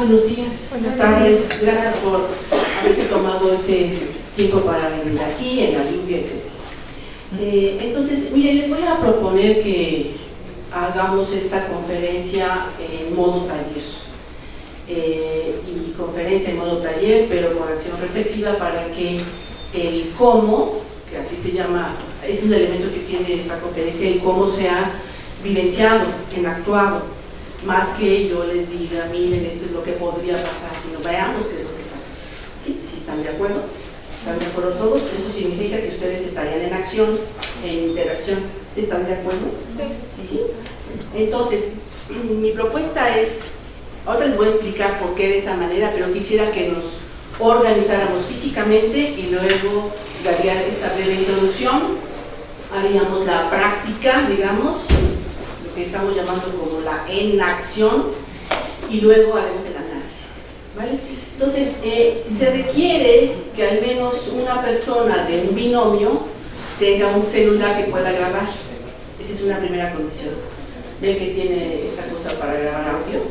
buenos días. Buenas tardes. Gracias por haberse tomado este tiempo para venir aquí, en la lluvia, etc. Eh, entonces, miren, les voy a proponer que hagamos esta conferencia en modo taller. Eh, y conferencia en modo taller, pero con acción reflexiva para que el cómo, que así se llama, es un elemento que tiene esta conferencia, el cómo se ha vivenciado, en actuado, más que yo les diga, miren, esto es lo que podría pasar, sino veamos qué es lo que pasa. ¿Sí? ¿Sí están de acuerdo? ¿Están de acuerdo todos? Eso significa que ustedes estarían en acción, en interacción. ¿Están de acuerdo? Sí. ¿Sí? Entonces, mi propuesta es, ahora les voy a explicar por qué de esa manera, pero quisiera que nos organizáramos físicamente y luego daría esta breve introducción, haríamos la práctica, digamos, que estamos llamando como la enacción, y luego haremos el análisis. ¿vale? Entonces, eh, se requiere que al menos una persona de un binomio tenga un celular que pueda grabar. Esa es una primera condición. Ven que tiene esta cosa para grabar audio,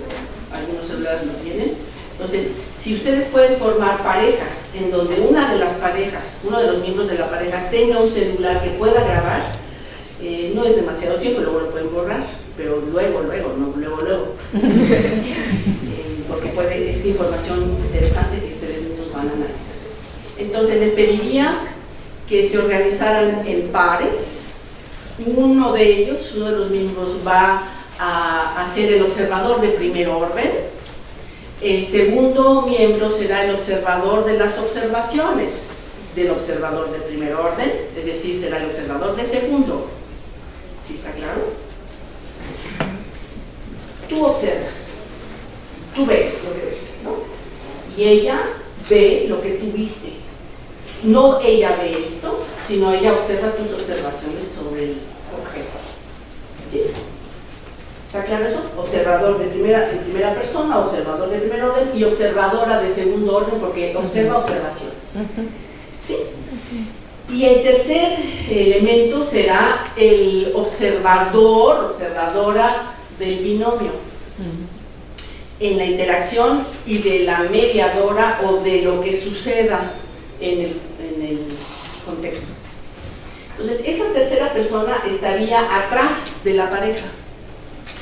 algunos celulares lo tienen. Entonces, si ustedes pueden formar parejas en donde una de las parejas, uno de los miembros de la pareja tenga un celular que pueda grabar, eh, no es demasiado tiempo, luego lo pueden borrar, pero luego, luego, no luego, luego. Eh, porque puede, es información interesante que ustedes mismos van a analizar. Entonces les pediría que se organizaran en pares. Uno de ellos, uno de los miembros, va a, a ser el observador de primer orden. El segundo miembro será el observador de las observaciones del observador de primer orden, es decir, será el observador de segundo. ¿Sí está claro? Tú observas, tú ves lo que ves, ¿no? Y ella ve lo que tú viste. No ella ve esto, sino ella observa tus observaciones sobre el objeto. ¿Sí? ¿Está claro eso? Observador de primera, de primera persona, observador de primer orden y observadora de segundo orden porque observa observaciones. ¿Sí? Y el tercer elemento será el observador, observadora del binomio en la interacción y de la mediadora o de lo que suceda en el, en el contexto. Entonces, esa tercera persona estaría atrás de la pareja,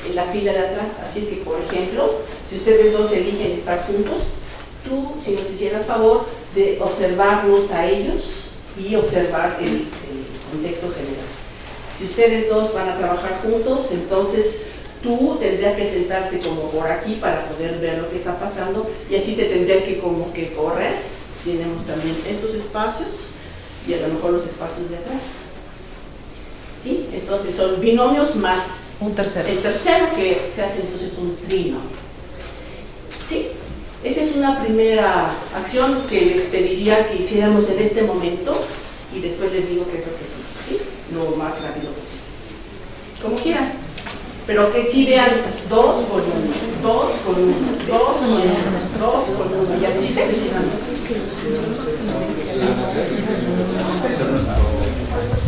en la fila de atrás. Así es que, por ejemplo, si ustedes dos eligen estar juntos, tú, si nos hicieras favor de observarlos a ellos y observar el, el contexto general. Si ustedes dos van a trabajar juntos, entonces tú tendrías que sentarte como por aquí para poder ver lo que está pasando y así se tendría que como que correr. Tenemos también estos espacios y a lo mejor los espacios de atrás. ¿Sí? Entonces son binomios más un tercero. el tercero que se hace entonces un trinomio. ¿Sí? Esa es una primera acción que les pediría que hiciéramos en este momento y después les digo qué es lo que sí, ¿sí? lo más rápido posible. Como quieran pero que sí vean dos con uno, dos con uno, dos con uno, dos con uno, y así sucesivamente.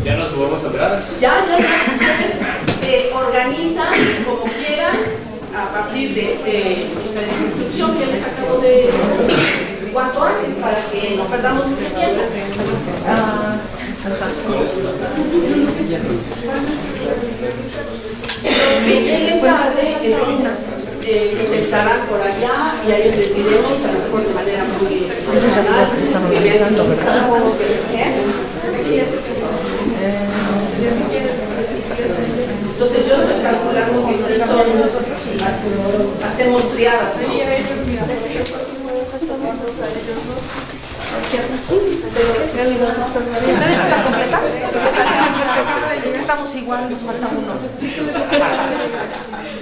¿Ya nos subamos a ver? Ya, ya, ya, ustedes se organizan como quieran a partir de este, esta instrucción que les acabo de cuanto antes para que no perdamos mucho tiempo. Ah, que lleguen tarde, entonces eh, se sentarán por allá y ahí les diremos a lo mejor de manera muy profesional. Estamos que ¿verdad? Entonces yo estoy calculando que sí son, hacemos triadas, ¿no? ¿Ustedes están completas? Estamos igual, nos falta uno.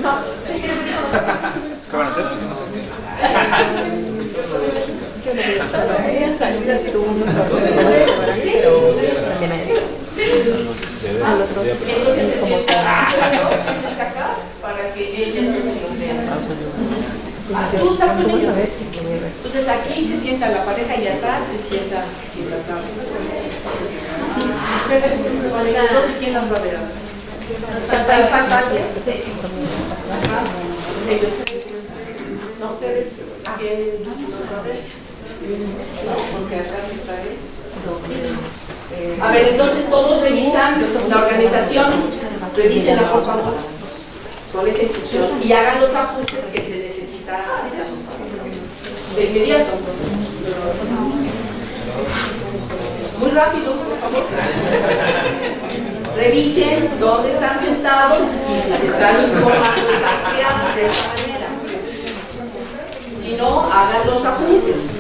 No, ¿Qué van a hacer? entonces se sientan acá para que ella entonces. Ah, ¿Tú estás con ellos? Entonces aquí se sienta la pareja y atrás se sienta quien las va a ver. Ustedes son ellas dos y quién las va a ver atrás. No, ustedes ¿Ustedes quién va a ver? No, porque sí está él. A ver, entonces todos revisan la organización, revísenla por favor, con esa instrucción y hagan los ajustes que se de inmediato. Muy rápido, por favor. Revisen dónde están sentados y si se están informando esas de esa manera. Si no, hagan los ajustes.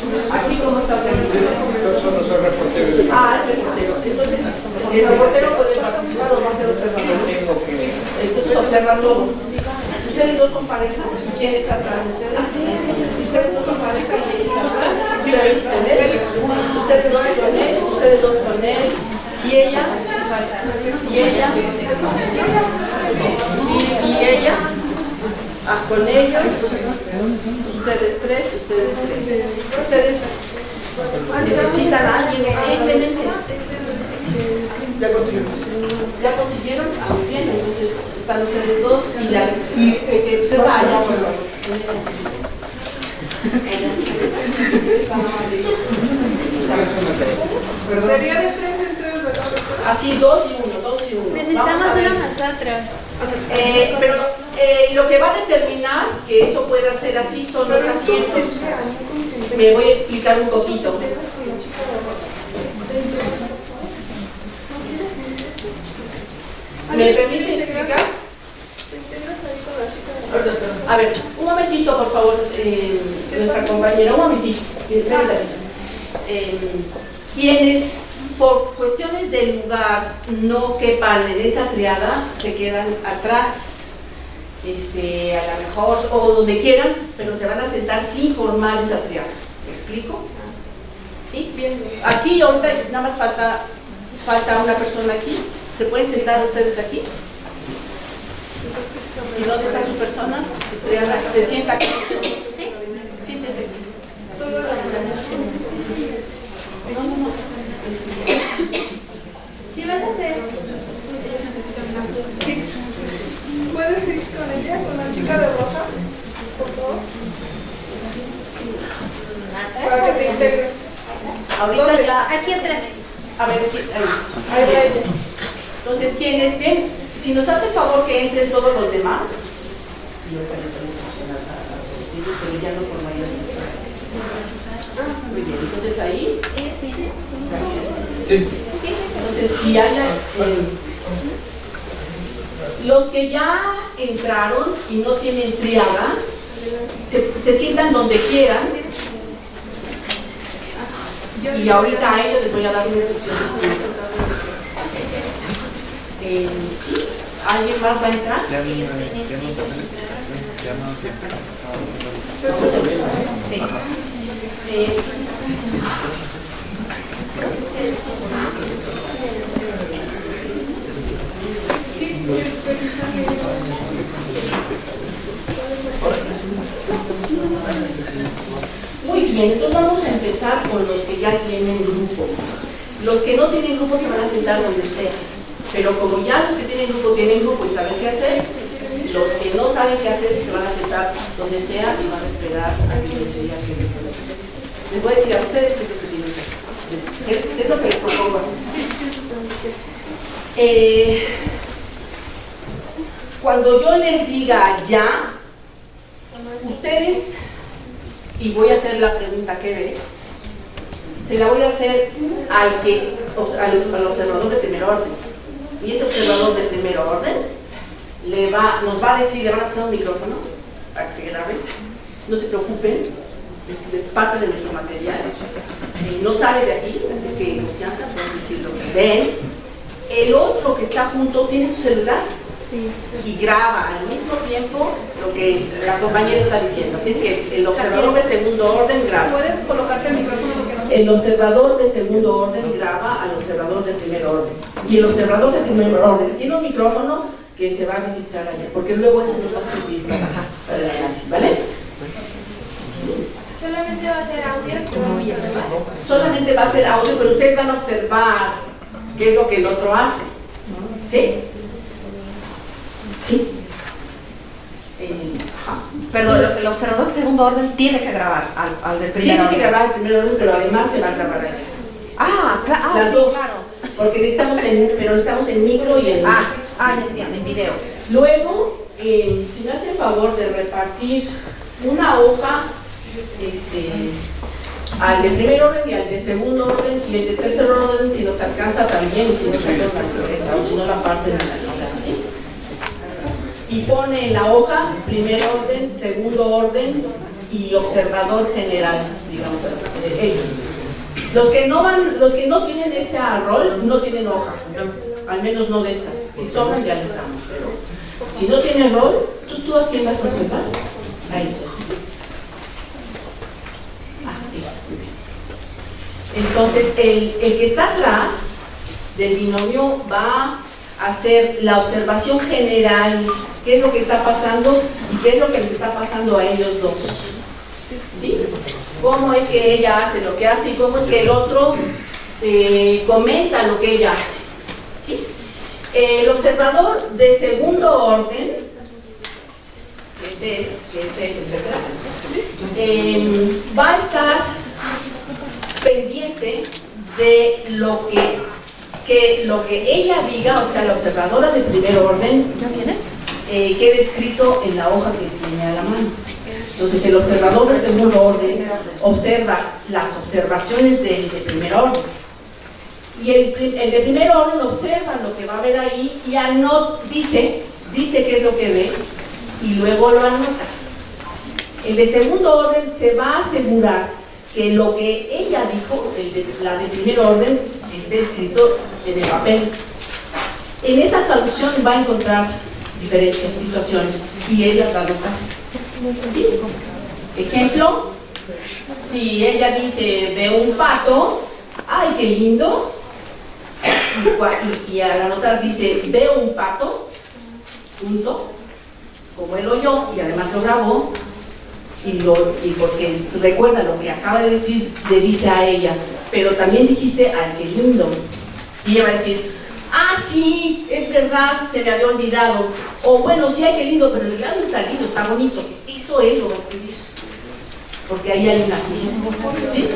Aquí cómo está organizado. Yo solo soy reportero. Ah, es el reportero. Entonces, el reportero puede participar o va a ser observador. Entonces observa todo. ¿Ustedes dos son pareja? ¿Quién está atrás de ustedes? Ustedes dos son pareja y quién está atrás. Ustedes con él. Ustedes dos con él. Ustedes dos con él. Y ella. Y ella. Y, y ella. Ah, con ellos. Ustedes tres. Ustedes tres. Ustedes necesitan a alguien urgentemente. Ya consiguieron. Ya consiguieron, ah, muy bien, entonces están ustedes dos y la y el que por favor. Sería de tres en tres, ¿verdad? Así, dos y uno, dos y uno. Necesitamos una nosotros. Eh, pero eh, lo que va a determinar que eso pueda ser así son los asientos. Me voy a explicar un poquito. ¿Me permite explicar? A ver, un momentito, por favor, eh, nuestra compañera, un momentito. eh, quienes por cuestiones de lugar no quepan en esa triada, se quedan atrás, este, a lo mejor, o donde quieran, pero se van a sentar sin formar esa triada. ¿Me explico? ¿Sí? Bien. Aquí ahorita nada más falta, falta una persona aquí. ¿Se pueden sentar ustedes aquí? ¿Y dónde está su persona? ¿Se sienta aquí? ¿Sí? Siéntese aquí. Solo la No, no, no. ¿Sí vas a hacer? Sí. ¿Puedes ir con ella, con la chica de rosa? Por favor. Para que te integres. Ahorita ya. Aquí atrás. A ver, aquí, ahí. Ahí ella. Entonces, quienes estén, si nos hace favor que entren todos los demás. Pero ya no por mayor Muy bien, entonces ahí. Gracias. Sí. Entonces, si hay. eh, los que ya entraron y no tienen triada, se, se sientan donde quieran. Y ahorita a ellos les voy a dar una instrucción distinta. Eh, ¿sí? ¿Alguien más va a entrar? Ya no, ya no ya no siempre. Vamos a empezar. Sí. Eh, entonces, Muy bien, entonces vamos a empezar con los que ya tienen grupo. Los que no tienen grupo se van a sentar donde sea. Pero como ya los que tienen grupo tienen grupo y saben qué hacer, los que no saben qué hacer se van a sentar donde sea y van a esperar a que les diga que les voy a decir a ustedes qué es lo que tienen que hacer. ¿Qué qué es lo que les propongo hacer? Eh, cuando yo les diga ya, ustedes, y voy a hacer la pregunta ¿qué ves? Se la voy a hacer al, que, al, al observador de primer orden. Y ese observador de primer orden le va, nos va a decir, le van a pasar un micrófono para que se grabe. No se preocupen, es parte de nuestro material. No sale de aquí, así que confianza, pueden decir lo que ven. El otro que está junto tiene su celular y graba al mismo tiempo lo que la compañera está diciendo. Así es que el observador de segundo orden graba. ¿Puedes colocarte el micrófono porque no se El observador de segundo orden graba al observador de primer orden. Y el observador de primer orden tiene un micrófono que se va a registrar allá, porque luego eso nos va a servir para, para el análisis, ¿vale? Solamente va a ser audio a. Solamente va a ser audio, pero ustedes van a observar qué es lo que el otro hace. ¿Sí? Sí. Eh. Perdón, el observador de segundo orden tiene que grabar al, al del primer Tiene que grabar el primer orden, pero además se va a grabar allá. Ah, ah, Las sí, dos. claro. Porque necesitamos en, pero estamos en micro y en Ah, ah, entiendo, en video. Luego, eh, si me hace el favor de repartir una hoja este, al de primer orden y al de segundo orden y el de tercer orden si nos alcanza también y si nos alcanza o si no la parten en la. Y pone en la hoja primer orden, segundo orden y observador general, digamos, eh, ellos. Los que no van, los que no tienen ese rol no tienen hoja, al menos no de estas. Si sobran ya les damos, pero si no tienen rol, tú, vas a observar. Ahí. Ah. Entonces, el, el que está atrás del binomio va hacer la observación general, qué es lo que está pasando y qué es lo que les está pasando a ellos dos. ¿Sí? Cómo es que ella hace lo que hace y cómo es que el otro eh, comenta lo que ella hace. ¿Sí? El observador de segundo orden, que es él, que es él, etcétera, eh, va a estar pendiente de lo que, que lo que ella diga, o sea, la observadora de primer orden, eh, quede escrito en la hoja que tiene a la mano. Entonces, el observador de segundo orden observa las observaciones del de primer orden. Y el de primer orden observa lo que va a ver ahí y anota, dice, dice qué es lo que ve y luego lo anota. El de segundo orden se va a asegurar que lo que ella dijo, el de- la de primer orden, esté escrito en el papel. En esa traducción va a encontrar diferentes situaciones y ella traduzca. ¿Sí? Ejemplo, si ella dice, ve un pato, ¡ay, qué lindo! Y- y al anotar dice, veo un pato, punto, como él oyó y además lo grabó, y, lo, y porque recuerda lo que acaba de decir, le dice a ella, pero también dijiste, ¡ay, qué lindo! Y ella va a decir, ah, sí, es verdad, se me había olvidado. O bueno, sí, ay, qué lindo, pero en realidad no está lindo, está bonito. Eso él lo va a. Porque ahí hay una ¿Sí?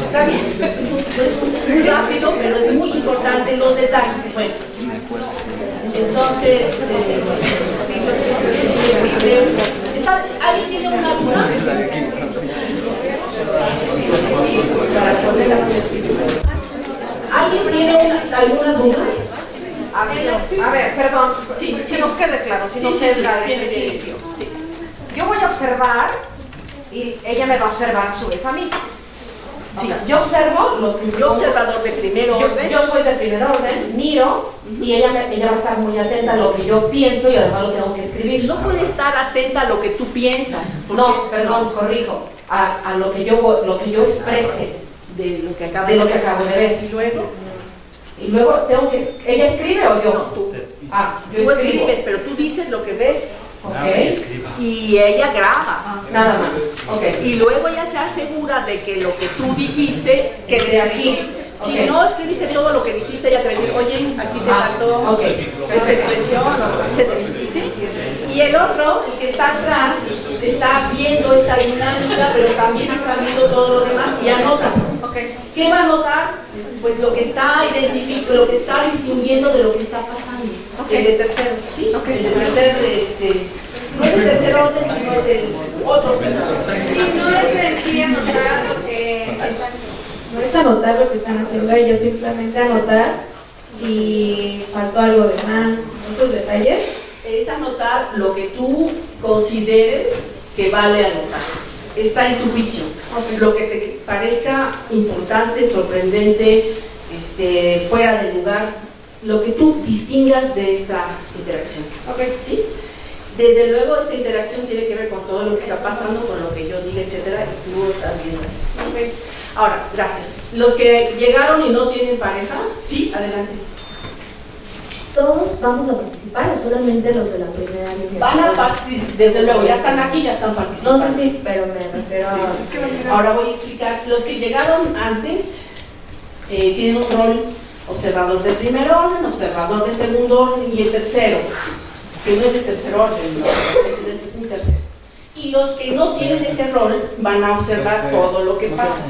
Está bien. Es un rápido, pero es muy importante los detalles. Bueno. Entonces, eh, ¿está- ¿alguien tiene una duda? Para ponerla. ¿Alguien tiene una- alguna duda? A ver, a ver, perdón, Sí, si sí. nos quede claro, si Sí, no sí, sesga sí, el ejercicio. Yo voy a observar y ella me va a observar a su vez a mí. O Sí. sea, yo observo lo que Yo observador de primer yo, orden. yo soy de primer orden, miro y ella, me- ella va a estar muy atenta a lo que yo pienso y además lo tengo que escribir. no puede estar atenta a lo que tú piensas. No, perdón, corrijo, a, a lo, que yo, lo que yo exprese De lo que acaba de lo que acabo de ver. Y luego, Y luego tengo que, ¿ella escribe o yo? tú, Ah, yo tú escribo. escribes, pero tú dices lo que ves. Ok, Y ella graba. nada más. Ok. Y luego ella se asegura de que lo que tú dijiste quede De aquí. Si no escribiste todo lo que dijiste, ella te va a decir, oye, aquí te Ah, faltó esta expresión. ¿Sí? Y el otro, el que está atrás, está viendo esta dinámica, pero también está viendo todo lo demás y anota. ¿Qué va a anotar? Pues lo que está identificando, lo que está distinguiendo de lo que está pasando. El de tercero, ¿sí? El de tercer, este, no es el tercer orden, sino es el otro. Y no es en sí anotar lo que no es anotar lo que están haciendo ellos, simplemente anotar si faltó algo de más, esos detalles. es anotar lo que tú consideres que vale anotar. Está en tu juicio. Lo que te parezca importante, sorprendente, este, fuera de lugar, lo que tú distingas de esta interacción. ¿Sí? Desde luego esta interacción tiene que ver con todo lo que está pasando, con lo que yo diga, etcétera, y tú estás viendo. ahí. Ahora, gracias. Los que llegaron y no tienen pareja, sí, adelante. ¿Todos vamos a participar o solamente los de la primera línea? Van a participar, desde luego, ya están aquí, ya están No participando. sé si, pero me refiero a... Sí. Ahora voy a explicar. Los que llegaron antes eh, tienen un rol observador de primer orden, observador de segundo orden y el tercero, que no es el tercer orden, no, es un tercero. Y los que no tienen ese rol van a observar todo lo que pasa.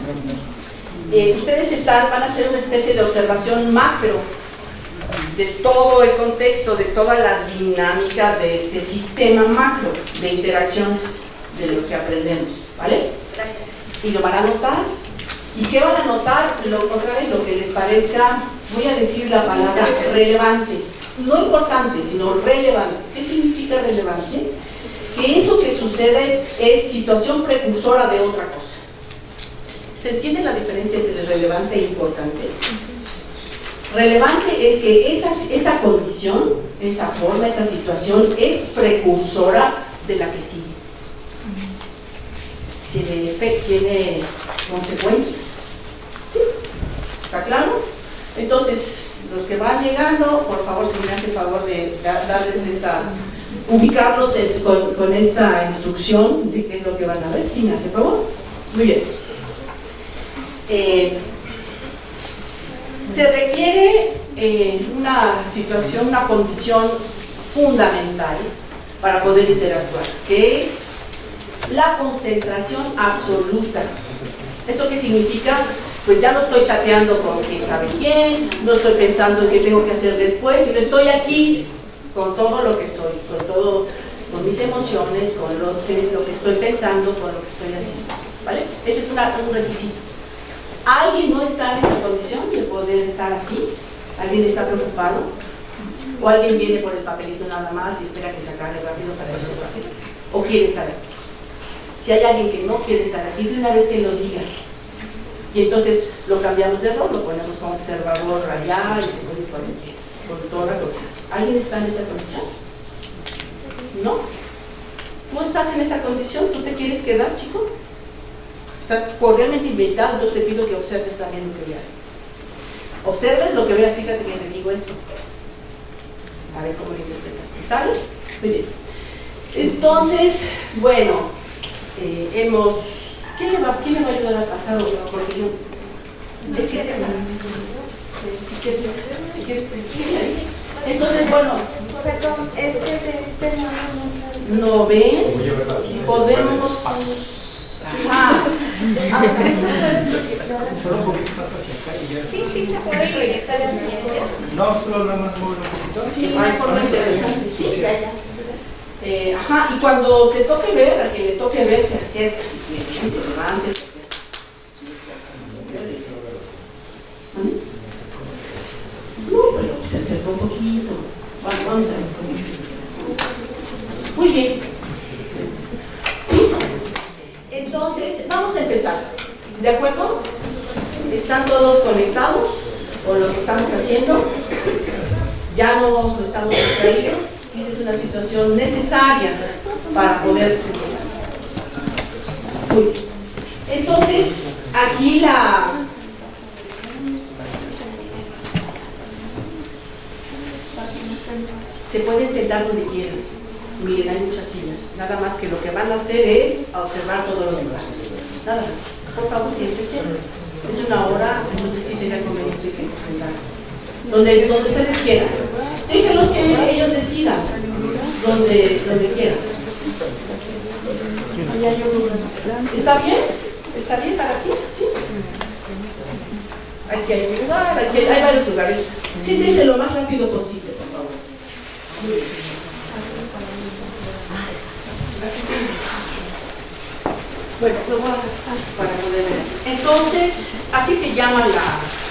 Eh, ustedes están, van a hacer una especie de observación macro de todo el contexto, de toda la dinámica de este sistema macro de interacciones de los que aprendemos, ¿vale? Y lo van a notar. ¿Y qué van a notar? Lo contrario, lo que les parezca, voy a decir la palabra relevante. No importante, sino relevante. ¿Qué significa relevante? Que eso que sucede es situación precursora de otra cosa. ¿Se entiende la diferencia entre relevante e importante? Relevante es que esa, esa condición, esa forma, esa situación es precursora de la que sigue. Tiene, efe- tiene consecuencias. ¿Sí? ¿Está claro? Entonces, los que van llegando, por favor, si me hace favor de da- darles esta, ubicarlos con esta instrucción de qué es lo que van a ver, si me hace favor. Muy bien. Eh, se requiere eh, una situación, una condición fundamental para poder interactuar, que es la concentración absoluta. ¿Eso qué significa? Pues ya no estoy chateando con quién sabe quién, no estoy pensando en qué tengo que hacer después, sino estoy aquí con todo lo que soy, con todo, con mis emociones, con lo que, estoy pensando, con lo que estoy haciendo. ¿Vale? Ese es un requisito. ¿Alguien no está en esa condición de poder estar así? ¿Alguien está preocupado? ¿O alguien viene por el papelito nada más y espera que se acabe rápido para irse rápido? ¿O quiere estar aquí? Si hay alguien que no quiere estar aquí, de una vez que lo digas. Y entonces lo cambiamos de rol, lo ponemos como observador allá y se puede poner con toda la confianza. ¿Alguien está en esa condición? ¿No? ¿Tú estás en esa condición? ¿Tú te quieres quedar, chico? Estás cordialmente invitado, entonces te pido que observes también lo que veas. Observes lo que veas, fíjate que te digo eso. A ver cómo lo interpretas. ¿Sale? Muy bien. Entonces, bueno, eh, hemos... ¿Quién le, va, ¿Quién me va a ayudar a pasar o no? Porque yo... Es que es esa. Si quieres, si quieres. Entonces, bueno, Perdón, este de este no, no, ¿no ven? Podemos... Ajá. Solo un poquito más hacia acá y ya. Sí, sí se puede proyectar hacia allá. No, solo nada más mover un poquito. Sí, hay forma interesante. Sí, ya, ya. Eh, ajá, y cuando te toque ver, a quien le toque ver, se acerca, si quiere, se levante. se acerca. ¿Mande? No, pero se acerca un poquito. Vamos a ver Muy bien. ¿Sí? Entonces, vamos a empezar. ¿De acuerdo? ¿Están todos conectados con lo que estamos haciendo? ya no estamos distraídos esa es una situación necesaria para poder bien. Entonces, aquí la... Se pueden sentar donde quieran. Miren, hay muchas sillas. Nada más que lo que van a hacer es observar todo lo demás. Nada más. Por favor, siéntense. Es una hora, no sé si sería conveniente que se sentaran donde, donde ustedes quieran. Déjenlos que ellos decidan donde, donde quieran. ¿Está bien? ¿Está bien para ti? ¿Sí? Aquí hay un lugar, aquí hay, varios lugares. Siéntense lo más rápido posible, por favor. Bueno, lo voy a para poder ver. Entonces, así se llama la,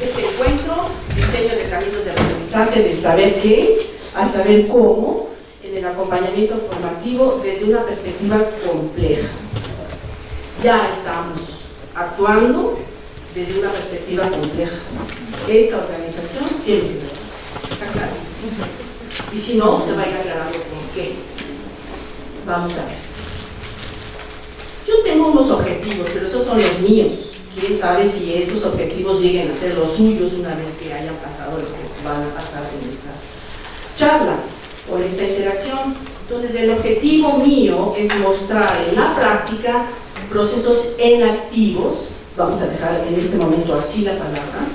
este encuentro, diseño de caminos de aprendizaje del saber qué al saber cómo, en el acompañamiento formativo desde una perspectiva compleja. Ya estamos actuando desde una perspectiva compleja. Esta organización tiene que ver. ¿Está claro? Y si no, se va a ir aclarando por qué. Vamos a ver. Yo tengo unos objetivos, pero esos son los míos. Quién sabe si esos objetivos lleguen a ser los suyos una vez que hayan pasado lo que van a pasar en esta charla o en esta interacción. Entonces el objetivo mío es mostrar en la práctica procesos enactivos, vamos a dejar en este momento así la palabra,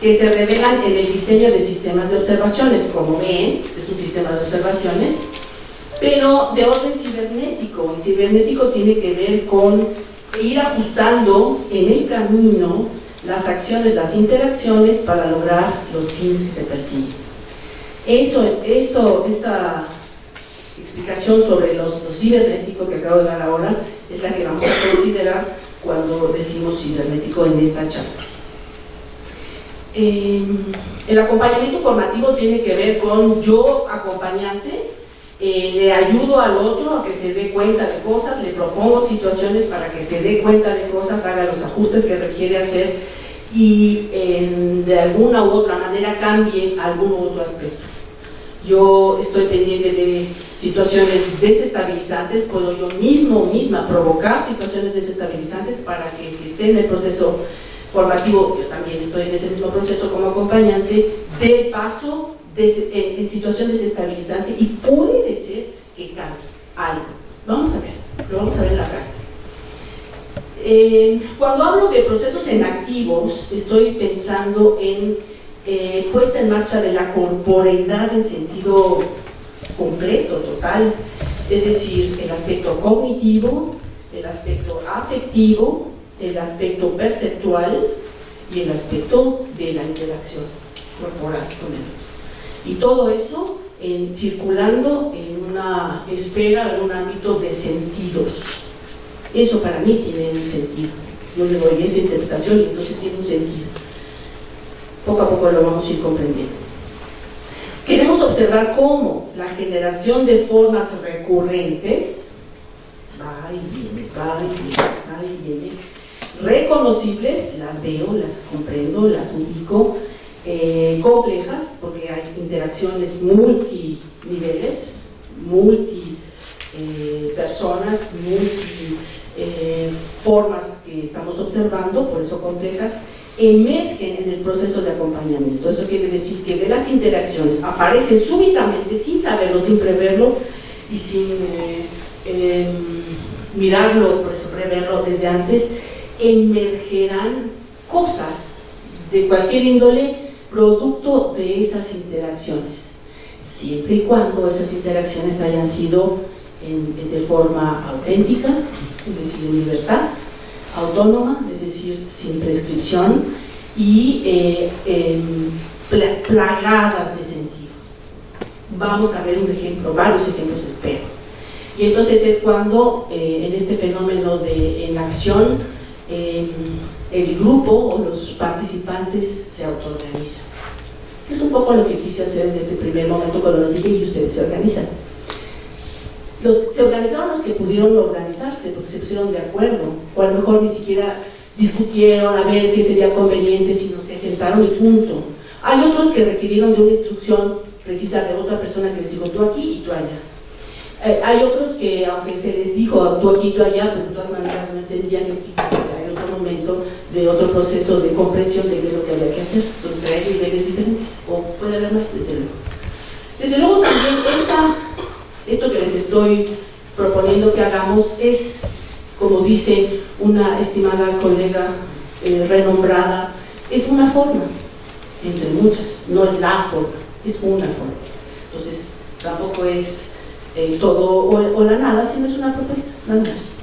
que se revelan en el diseño de sistemas de observaciones. Como ven, este es un sistema de observaciones, pero de orden cibernético. El cibernético tiene que ver con ir ajustando en el camino las acciones, las interacciones para lograr los fines que se persiguen. Eso, esto, esta explicación sobre los, lo cibernético que acabo de dar ahora es la que vamos a considerar cuando decimos cibernético en esta charla. Eh, el acompañamiento formativo tiene que ver con yo acompañante, eh, le ayudo al otro a que se dé cuenta de cosas, le propongo situaciones para que se dé cuenta de cosas, haga los ajustes que requiere hacer y de alguna u otra manera cambie algún otro aspecto. Yo estoy pendiente de situaciones desestabilizantes, puedo yo mismo misma provocar situaciones desestabilizantes para que el que esté en el proceso formativo, yo también estoy en ese mismo proceso como acompañante, del paso en, en, situación desestabilizante y puede ser que cambie algo. Vamos a ver, lo vamos a ver en la práctica. Eh, cuando hablo de procesos en activos, estoy pensando en eh, puesta en marcha de la corporeidad en sentido completo, total, es decir, el aspecto cognitivo, el aspecto afectivo, el aspecto perceptual y el aspecto de la interacción corporal con el otro. Y todo eso en, circulando en una esfera, en un ámbito de sentidos. Eso para mí tiene un sentido. Yo le doy esa interpretación y entonces tiene un sentido. Poco a poco lo vamos a ir comprendiendo. Queremos observar cómo la generación de formas recurrentes va y viene, va y viene, va y viene, reconocibles, las veo, las comprendo, las ubico, eh, complejas, porque hay interacciones multiniveles, multi eh, personas, multi eh, formas que estamos observando, por eso complejas, emergen en el proceso de acompañamiento. Eso quiere decir que de las interacciones aparecen súbitamente, sin saberlo, sin preverlo y sin eh, mirarlo, por eso preverlo desde antes, emergerán cosas de cualquier índole producto de esas interacciones, siempre y cuando esas interacciones hayan sido de forma auténtica, es decir, en libertad, autónoma, es decir, sin prescripción y eh, em, plagadas de sentido. Vamos a ver un ejemplo, varios ejemplos espero. Y entonces es cuando eh, en este fenómeno de en acción em, el grupo o los participantes se autoorganizan. Es un poco lo que quise hacer en este primer momento cuando les dije que ustedes se organizan se organizaron los que pudieron organizarse, porque se pusieron de acuerdo, o a lo mejor ni siquiera discutieron a ver qué sería conveniente, sino se sentaron y punto. Hay otros que requirieron de una instrucción precisa de otra persona que les dijo tú aquí y tú allá. Eh, hay otros que, aunque se les dijo tú aquí y tú allá, pues de todas maneras no entendían que hay otro momento de otro proceso de comprensión de qué es lo que había que hacer. Son tres niveles diferentes, o puede haber más, desde luego. Desde luego también esta esto que les estoy proponiendo que hagamos es, como dice una estimada colega eh, renombrada, es una forma, entre muchas, no es la forma, es una forma. Entonces, tampoco es eh, todo o, la nada, sino es una propuesta, nada más.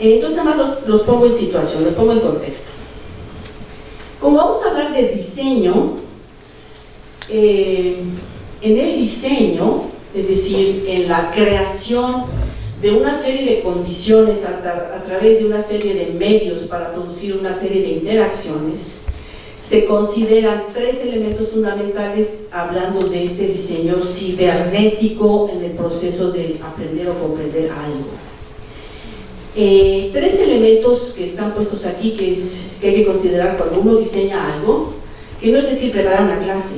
Entonces, además los, pongo en situación, los pongo en contexto. Como vamos a hablar de diseño, eh, en el diseño, es decir, en la creación de una serie de condiciones a, través de una serie de medios para producir una serie de interacciones, se consideran tres elementos fundamentales hablando de este diseño cibernético en el proceso de aprender o comprender algo. Eh, tres elementos que están puestos aquí que, es, que hay que considerar cuando uno diseña algo, que no es decir preparar una clase,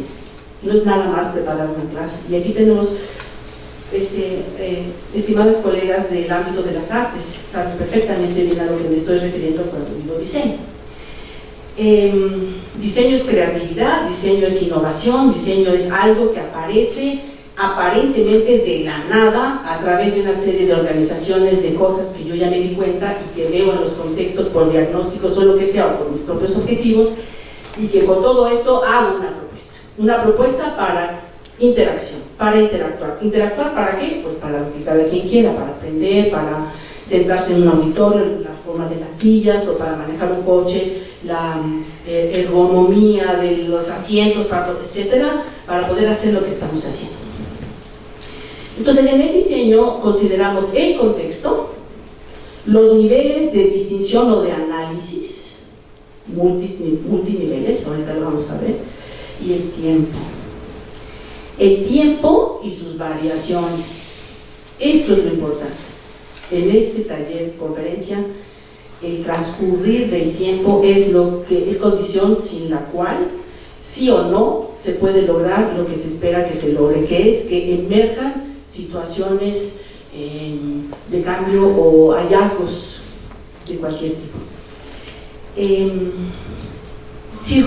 no es nada más preparar una clase. Y aquí tenemos este, eh, estimadas colegas del ámbito de las artes, saben perfectamente bien a lo que me estoy refiriendo cuando digo diseño. Em, diseño es creatividad, diseño es innovación, diseño es algo que aparece aparentemente de la nada a través de una serie de organizaciones de cosas que yo ya me di cuenta y que veo en los contextos por diagnósticos o lo que sea o por mis propios objetivos y que con todo esto hago una propuesta. Una propuesta para interacción, para interactuar. ¿Interactuar para qué? Pues para lo que cada quien quiera, para aprender, para sentarse en un auditorio, la forma de las sillas o para manejar un coche, la eh, ergonomía de los asientos, etcétera, para poder hacer lo que estamos haciendo. Entonces, en el diseño consideramos el contexto, los niveles de distinción o de análisis, multiniveles, ahorita lo vamos a ver, y el tiempo. El tiempo y sus variaciones. Esto es lo importante. En este taller, conferencia, el transcurrir del tiempo es lo que es condición sin la cual sí o no se puede lograr lo que se espera que se logre, que es que emerjan situaciones eh, de cambio o hallazgos de cualquier tipo. Eh,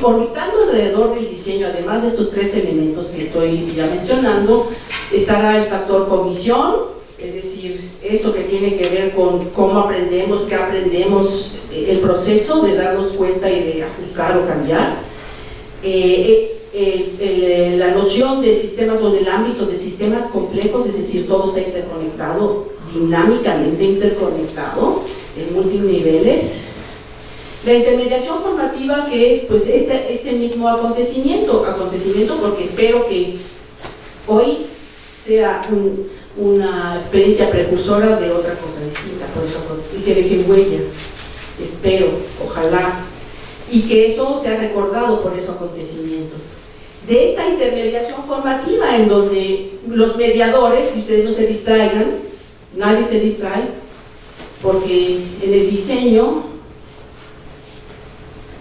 orbitando alrededor del diseño, además de estos tres elementos que estoy ya mencionando, estará el factor comisión, es decir, eso que tiene que ver con cómo aprendemos, qué aprendemos, eh, el proceso de darnos cuenta y de ajustar o cambiar. Eh, eh, la noción de sistemas o del ámbito de sistemas complejos, es decir, todo está interconectado, dinámicamente interconectado, en multiniveles. La intermediación formativa que es pues este, este mismo acontecimiento, acontecimiento porque espero que hoy sea un, una experiencia precursora de otra cosa distinta, por eso, y que deje huella, espero, ojalá, y que eso sea recordado por ese acontecimiento. De esta intermediación formativa en donde los mediadores, si ustedes no se distraigan, nadie se distrae, porque en el diseño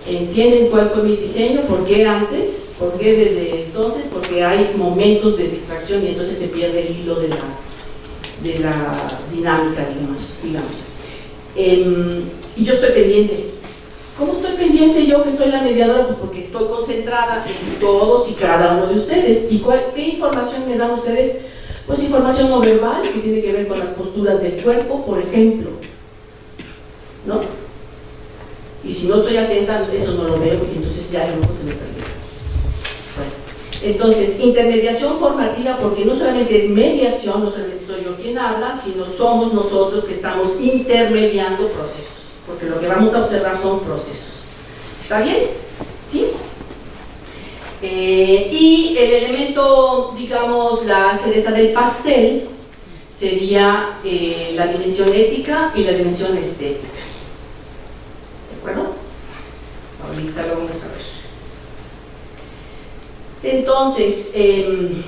entienden cuál fue mi diseño, por qué antes, por qué desde entonces, porque hay momentos de distracción y entonces se pierde el hilo de la, de la dinámica, digamos. digamos. Em, y yo estoy pendiente. ¿Cómo estoy pendiente yo que soy la mediadora? Pues porque estoy concentrada en todos y cada uno de ustedes. ¿Y qué información me dan ustedes? Pues información no verbal que tiene que ver con las posturas del cuerpo, por ejemplo. ¿No? Y si no estoy atenta, eso no lo veo, porque entonces ya a lo mejor se me perdió. Entonces, intermediación formativa, porque no solamente es mediación, no solamente soy yo quien habla, sino somos nosotros que estamos intermediando procesos, porque lo que vamos a observar son procesos. ¿Está bien? ¿Sí? Eh, y el elemento, digamos, la cereza del pastel sería eh, la dimensión ética y la dimensión estética. ¿De acuerdo? Ahorita lo vamos a ver. Entonces, em,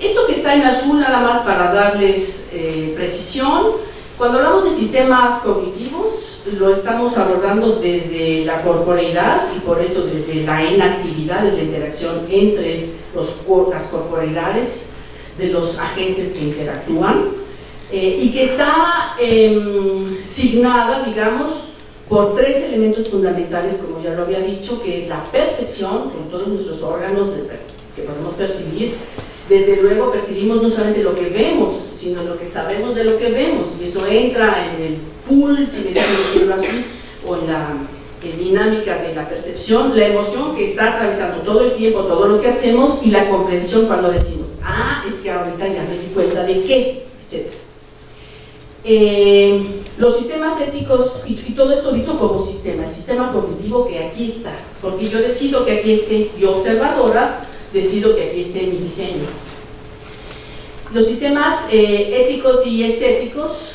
esto que está en azul nada más para darles eh, precisión, cuando hablamos de sistemas cognitivos, lo estamos abordando desde la corporeidad y por eso desde la inactividad, desde la interacción entre los, las corporeidades de los agentes que interactúan eh, y que está em, signada, digamos, por tres elementos fundamentales, como ya lo había dicho, que es la percepción, con todos nuestros órganos que podemos percibir. Desde luego percibimos no solamente lo que vemos, sino lo que sabemos de lo que vemos, y eso entra en el pool, si decirlo así, o en la dinámica de la percepción, la emoción que está atravesando todo el tiempo, todo lo que hacemos, y la comprensión cuando decimos, ah, es que ahorita ya me di cuenta de qué, etc. Eh, los sistemas éticos, y, todo esto visto como sistema, el sistema cognitivo que aquí está, porque yo decido que aquí esté, yo observadora, decido que aquí esté mi diseño. Los sistemas eh, éticos y estéticos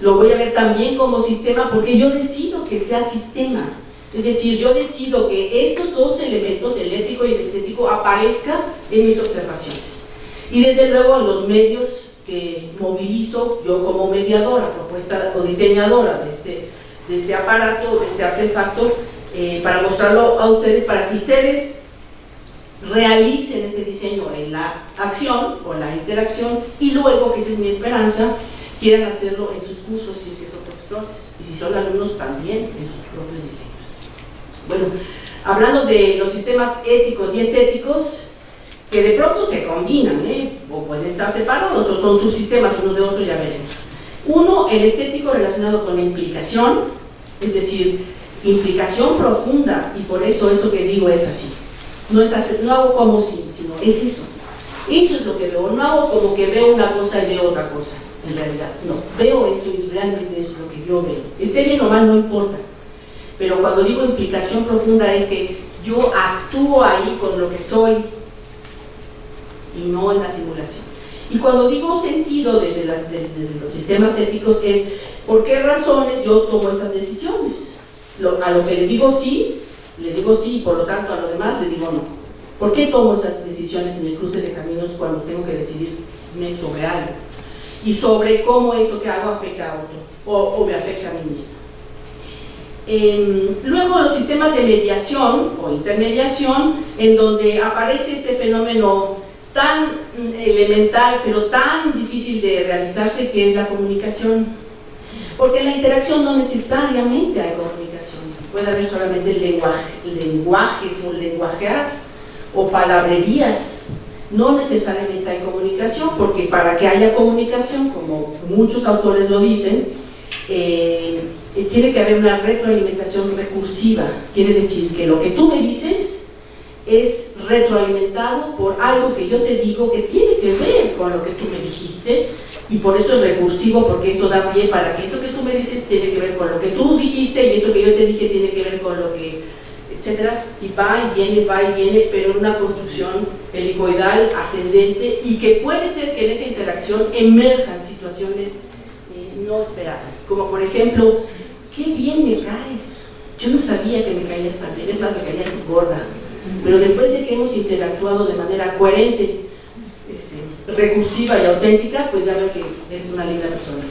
lo voy a ver también como sistema porque yo decido que sea sistema. Es decir, yo decido que estos dos elementos, el ético y el estético, aparezcan en mis observaciones. Y desde luego los medios que movilizo yo como mediadora, propuesta o diseñadora de este, este aparato, de este artefacto, eh, para mostrarlo a ustedes, para que ustedes realicen ese diseño en la acción o la interacción y luego, que esa es mi esperanza, quieran hacerlo en sus cursos si es que son profesores y si son alumnos también en sus propios diseños. Bueno, hablando de los sistemas éticos y estéticos, que de pronto se combinan, ¿eh? o pueden estar separados, o son subsistemas uno de otro, ya veremos. Uno, el estético relacionado con la implicación, es decir, implicación profunda, y por eso eso que digo es así. No, es así, no hago como si, sino es eso. Eso es lo que veo, no hago como que veo una cosa y veo otra cosa, en realidad. No, veo eso y realmente eso es lo que yo veo. Esté bien o mal, no importa. Pero cuando digo implicación profunda es que yo actúo ahí con lo que soy y no en la simulación. Y cuando digo sentido desde, las, desde los sistemas éticos es por qué razones yo tomo esas decisiones. a lo que le digo sí, le digo sí, y por lo tanto a lo demás le digo no. ¿Por qué tomo esas decisiones en el cruce de caminos cuando tengo que decidirme sobre algo? Y sobre cómo eso que hago afecta a otro, o, me afecta a mí mismo. Eh, luego los sistemas de mediación o intermediación, en donde aparece este fenómeno tan elemental, pero tan difícil de realizarse, que es la comunicación. Porque en la interacción no necesariamente hay comunicación, puede haber solamente lenguaje, lenguajes o lenguajear o palabrerías. No necesariamente hay comunicación, porque para que haya comunicación, como muchos autores lo dicen, eh, tiene que haber una retroalimentación recursiva. Quiere decir que lo que tú me dices es retroalimentado por algo que yo te digo que tiene que ver con lo que tú me dijiste y por eso es recursivo porque eso da pie para que eso que tú me dices tiene que ver con lo que tú dijiste y eso que yo te dije tiene que ver con lo que etcétera y va y viene, va y viene pero en una construcción helicoidal ascendente y que puede ser que en esa interacción emerjan situaciones eh, no esperadas. Como por ejemplo qué bien me caes yo no sabía que me caías tan bien es más me caías gorda pero después de que hemos interactuado de manera coherente, este, recursiva y auténtica, pues ya veo que eres una linda persona.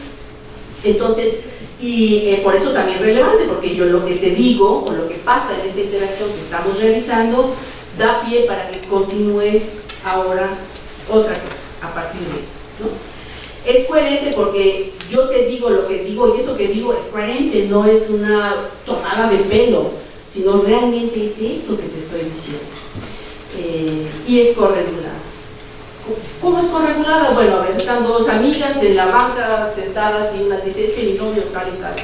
Entonces, y eh, por eso también relevante, porque yo lo que te digo, o lo que pasa en esa interacción que estamos realizando, da pie para que continúe ahora otra cosa, a partir de eso. Es coherente porque yo te digo lo que digo y eso que digo es coherente, no es una tomada de pelo sino realmente es eso que te estoy diciendo. Eh, y es corregulada. ¿Cómo es corregulada? Bueno, a ver, están dos amigas en la banca sentadas y una dice, es que mi novio tal y tal.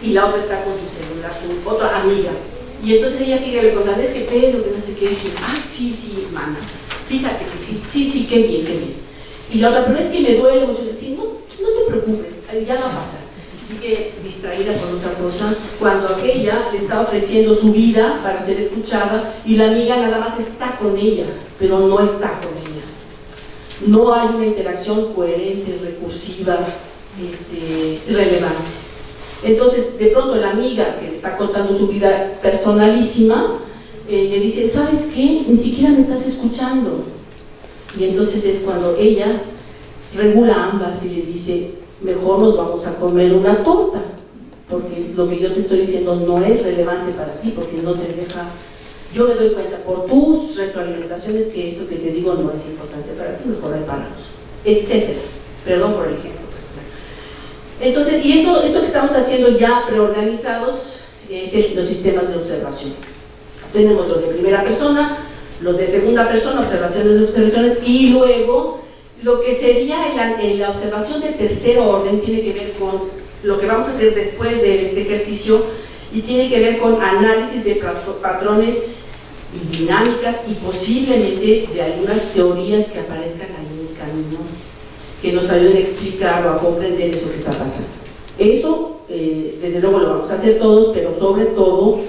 Y la otra está con su celular, su otra amiga. Y entonces ella sigue recordando, es que Pedro, que no sé qué, ah, sí, sí, hermana, fíjate que sí, sí, sí, qué bien, qué bien. Y la otra, pero es que me duele mucho, decir, no, no te preocupes, ya va a pasar sigue distraída con otra cosa, cuando aquella le está ofreciendo su vida para ser escuchada y la amiga nada más está con ella, pero no está con ella. No hay una interacción coherente, recursiva, este, relevante. Entonces, de pronto la amiga que le está contando su vida personalísima, eh, le dice, ¿sabes qué? Ni siquiera me estás escuchando. Y entonces es cuando ella regula ambas y le dice, mejor nos vamos a comer una torta, porque lo que yo te estoy diciendo no es relevante para ti, porque no te deja... Yo me doy cuenta por tus retroalimentaciones que esto que te digo no es importante para ti, mejor reparamos, etcétera. Perdón por el ejemplo. Entonces, y esto, esto que estamos haciendo ya preorganizados es los sistemas de observación. Tenemos los de primera persona, los de segunda persona, observaciones de observaciones, y luego lo que sería en la, observación de tercer orden tiene que ver con lo que vamos a hacer después de este ejercicio y tiene que ver con análisis de patrones y dinámicas y posiblemente de algunas teorías que aparezcan ahí en el camino que nos ayuden a explicar o a comprender eso que está pasando. Eso, eh, desde luego lo vamos a hacer todos, pero sobre todo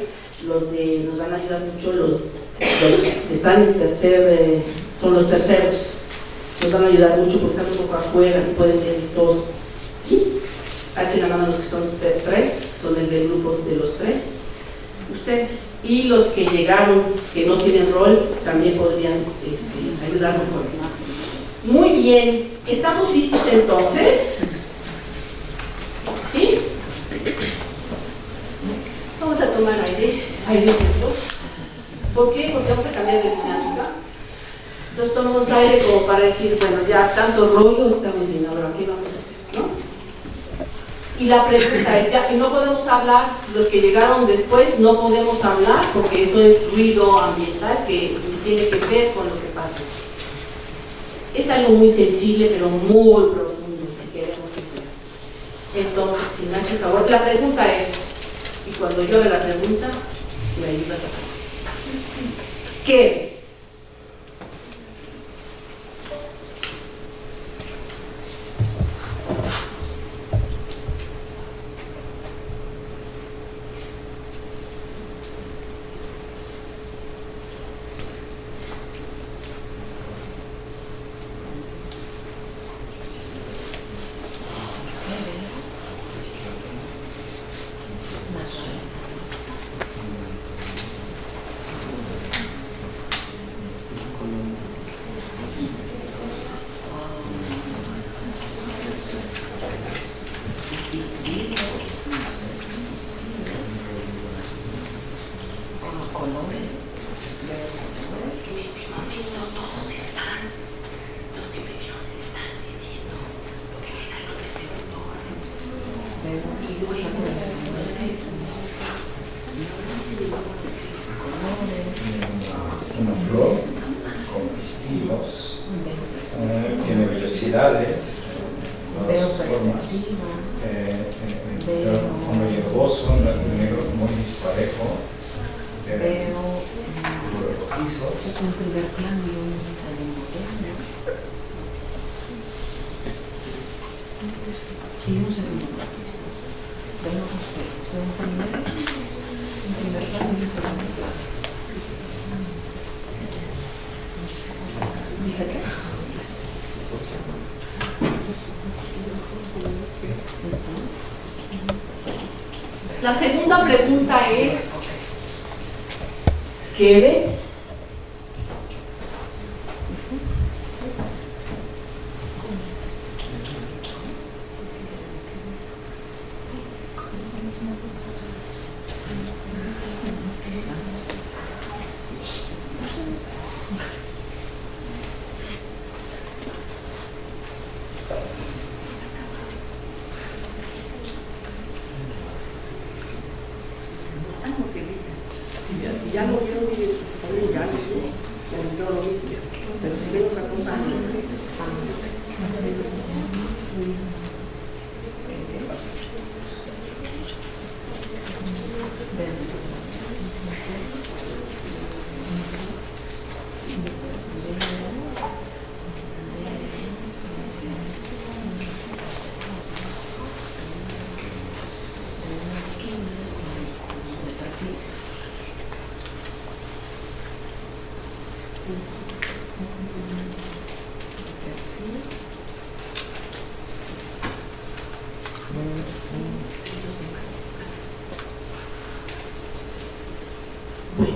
los de, nos van a ayudar mucho los, que están en tercer, eh, son los terceros, nos van a ayudar mucho porque están un poco afuera y pueden ver todo. ¿Sí? Alcen la mano los que son tres, son el del grupo de los tres, ustedes. Y los que llegaron, que no tienen rol, también podrían este, ayudarnos con eso. Muy bien, ¿estamos listos entonces? ¿Sí? Vamos a tomar aire, aire juntos. ¿Por qué? Porque vamos a cambiar de dinámica. Entonces tomamos aire como para decir, bueno, ya tanto rollo estamos bien, ahora ¿qué vamos a hacer? Y la pregunta es, ya que no podemos hablar, los que llegaron después no podemos hablar porque eso es ruido ambiental que tiene que ver con lo que pasa. Es algo muy sensible pero muy profundo si queremos que sea. Entonces, si me haces favor, la pregunta es, y cuando yo la pregunta, me ayudas a pasar. ¿Qué es? Si ya, vieron, también ya lo sé, ya entró lo mismo. Pero si otra cosa, Bueno,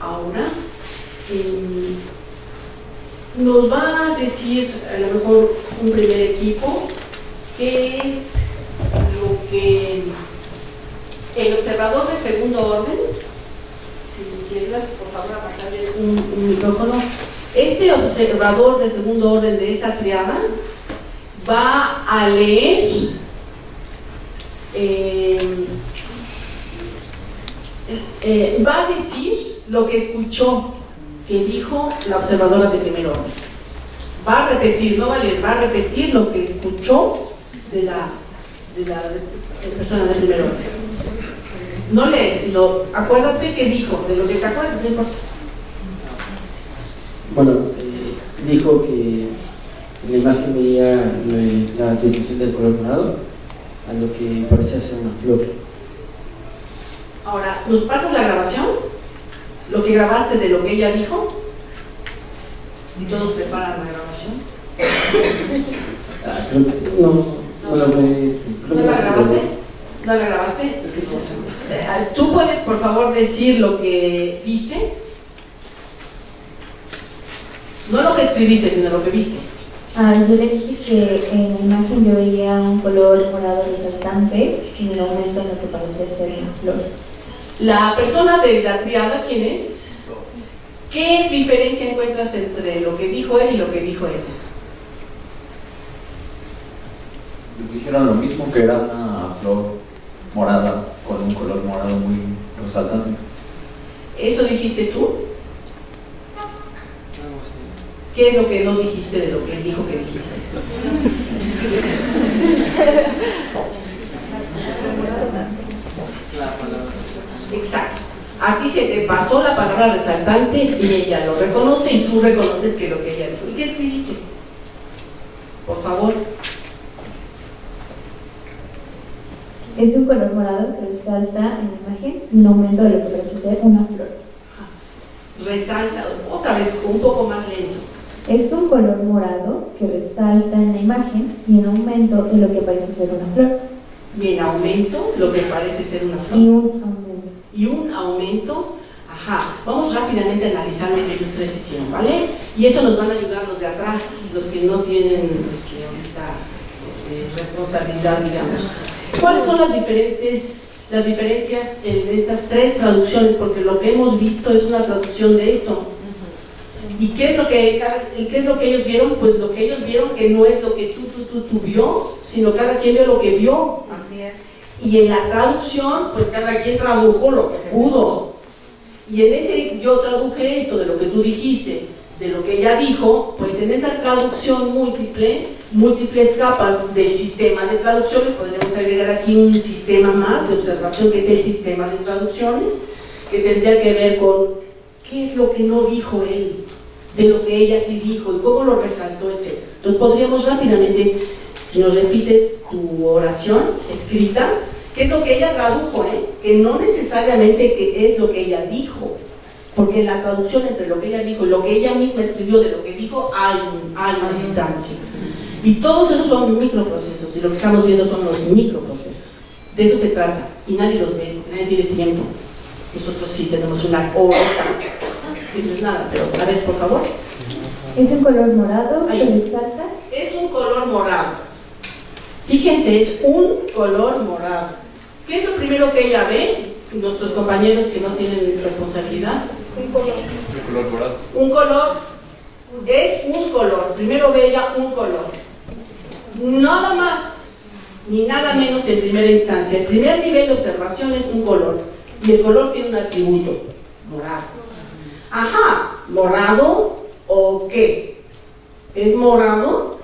ahora eh, nos va a a lo mejor un primer equipo qué es lo que el observador de segundo orden, si quieres por favor a pasarle un, un micrófono, este observador de segundo orden de esa triada va a leer eh, eh, va a decir lo que escuchó que dijo la observadora de primer orden. Va a repetir, no va a leer, va a repetir lo que escuchó de la, de la de la persona de primer orden. No lees, sino acuérdate que dijo, de lo que te acuerdas, no importa. Bueno, eh, dijo que en la imagen veía la descripción del color morado a lo que parecía ser una flor. Ahora, ¿nos pasas la grabación? Lo que grabaste de lo que ella dijo. Y todos preparan. No, no la voy, ¿No que la grabaste? ¿No la grabaste? Eh, ¿Tú puedes, por favor, decir lo que viste? No lo que escribiste, sino lo que viste. Ah, yo le dije que en la imagen yo veía un color morado resaltante y en la muestra lo que parecía ser una flor. La persona de la triada, ¿quién es? ¿Qué diferencia encuentras entre lo que dijo él y lo que dijo ella? Dijeron lo mismo que era una flor morada con un color morado muy resaltante. ¿Eso dijiste tú? ¿Qué es lo que no dijiste de lo que él dijo que dijiste? Exacto. Aquí se te pasó la palabra resaltante y ella lo reconoce y tú reconoces que lo que ella dijo. ¿Y qué escribiste? Por favor. Es un color morado que resalta en la imagen un aumento de lo que parece ser una flor. Resalta, otra vez, un poco más lento. Es un color morado que resalta en la imagen y en aumento de lo que parece ser una flor. Y en aumento, lo que parece ser una Y flor. un aumento. Y un aumento, ajá. Vamos rápidamente a analizar lo que ellos tres hicieron, ¿vale? Y eso nos van a ayudar los de atrás, los que no tienen este, ahorita este, responsabilidad, digamos. ¿Cuáles son las diferentes, las diferencias en estas tres traducciones? Porque lo que hemos visto es una traducción de esto. ¿Y qué es lo que, qué es lo que ellos vieron? Pues lo que ellos vieron que no es lo que tú, tú, tú, tú vio, sino cada quien vio lo que vio. Así es. Y en la traducción, pues cada quien tradujo lo que pudo. Y en ese yo traduje esto de lo que tú dijiste, de lo que ella dijo, pues en esa traducción múltiple, múltiples capas del sistema de traducciones, podríamos agregar aquí un sistema más de observación que es el sistema de traducciones, que tendría que ver con qué es lo que no dijo él, de lo que ella sí dijo y cómo lo resaltó, etc. Entonces podríamos rápidamente, si nos repites tu oración escrita, qué es lo que ella tradujo, ¿eh? que no necesariamente que es lo que ella dijo, porque en la traducción entre lo que ella dijo y lo que ella misma escribió de lo que dijo hay, un- hay una distancia. Y todos esos son microprocesos, y lo que estamos viendo son los microprocesos. De eso se trata, y nadie los ve, nadie tiene tiempo. Nosotros sí tenemos una hora, no es nada, pero a ver, por favor. Es un color morado que resalta Es un color morado. Fíjense, es un color morado. ¿Qué es lo primero que ella ve? Nuestros compañeros que no tienen responsabilidad. Un color. El color morado. Un color es un color. Primero ve ella un color. Nada más ni nada menos en primera instancia. El primer nivel de observación es un color. Y el color tiene un atributo. Morado. Ajá, morado o qué? ¿Es morado?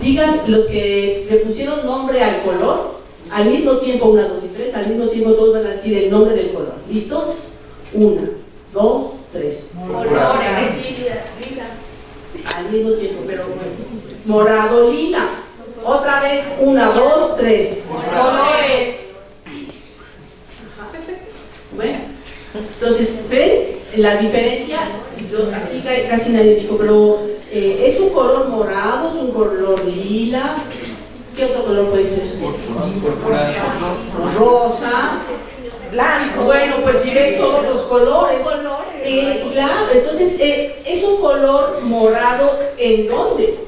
Digan los que le pusieron nombre al color, al mismo tiempo, una, dos y tres, al mismo tiempo todos van a decir el nombre del color. ¿Listos? Una, dos, tres. Colores. Lila. Lila. Al mismo tiempo, pero bueno. Morado, lila. Otra vez, una, dos, tres. Colores. Bueno, entonces, ¿ven la diferencia? Yo- aquí ca- casi nadie dijo, pero eh, ¿es un color morado? ¿Es un color lila? ¿Qué otro color puede ser? Rosa. Blanco. Bueno, pues si ves todos los colores. Eh, claro, entonces, eh, ¿es un color morado en dónde?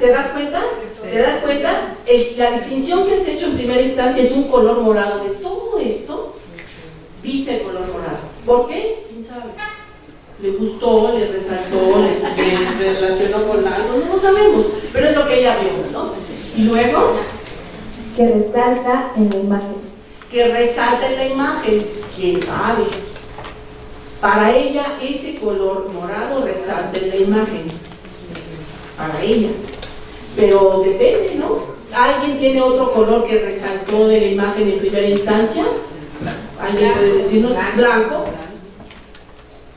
¿Te das cuenta? ¿Te das cuenta? El- la distinción que has hecho en primera instancia es un color morado. De todo esto, viste el color morado. ¿Por qué? ¿Quién sabe? Le gustó, le resaltó, le, le relacionó con algo, no lo sabemos, pero es lo que ella vio, ¿no? Y luego, que resalta en la imagen. Que resalta en la imagen, quién sabe. Para ella ese color morado resalta en la imagen. Para ella. Pero depende, ¿no? ¿Alguien tiene otro color que resaltó de la imagen en primera instancia? ¿Alguien puede decirnos? Blanco.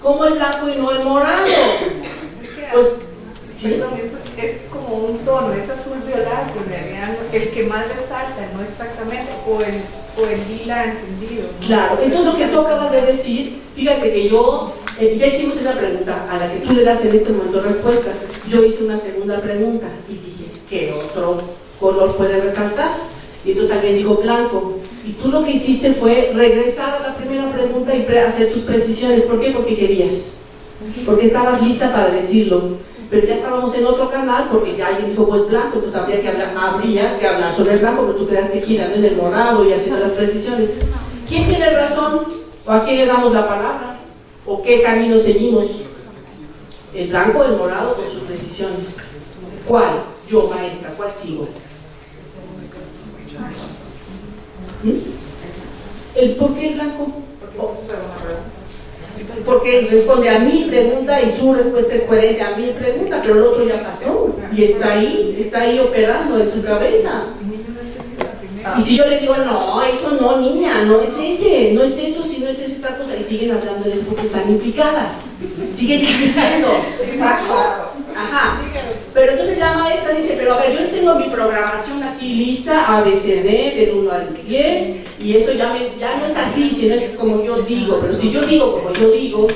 ¿Cómo el blanco y no el morado? Pues, es, como un tono, es azul violáceo, en realidad el que más resalta, no exactamente, o el, o el lila encendido. ¿no? Claro, entonces lo que tú acabas de decir, fíjate que yo, eh, ya hicimos esa pregunta a la que tú le das en este momento respuesta. Yo hice una segunda pregunta y dije, ¿qué otro color puede resaltar? Y entonces alguien dijo blanco. Y tú lo que hiciste fue regresar a la primera pregunta y hacer tus precisiones. ¿Por qué? Porque querías. Porque estabas lista para decirlo. Pero ya estábamos en otro canal porque ya alguien dijo, pues blanco, entonces habría que hablar, habría que hablar sobre el blanco, pero tú quedaste girando en el morado y haciendo las precisiones. ¿quién tiene razón? ¿O a quién le damos la palabra? ¿O qué camino seguimos? ¿El blanco el morado con sus decisiones? ¿Cuál? Yo, maestra, ¿cuál sigo? ¿Mm? ¿El por qué el blanco? Porque responde a mi pregunta y su respuesta es coherente a mi pregunta, pero el otro ya pasó y está ahí, está ahí operando en su cabeza. Y si yo le digo, no, eso no, niña, no es ese, no es eso, si no es esa otra cosa, y siguen hablando de eso porque están implicadas, siguen discutiendo. Exacto. Ajá. Pero entonces la maestra dice, pero a ver, yo tengo mi programación aquí lista, ABCD, del 1 al 10, y eso ya, me- ya no es así, sino es como yo digo, pero si yo digo como yo digo,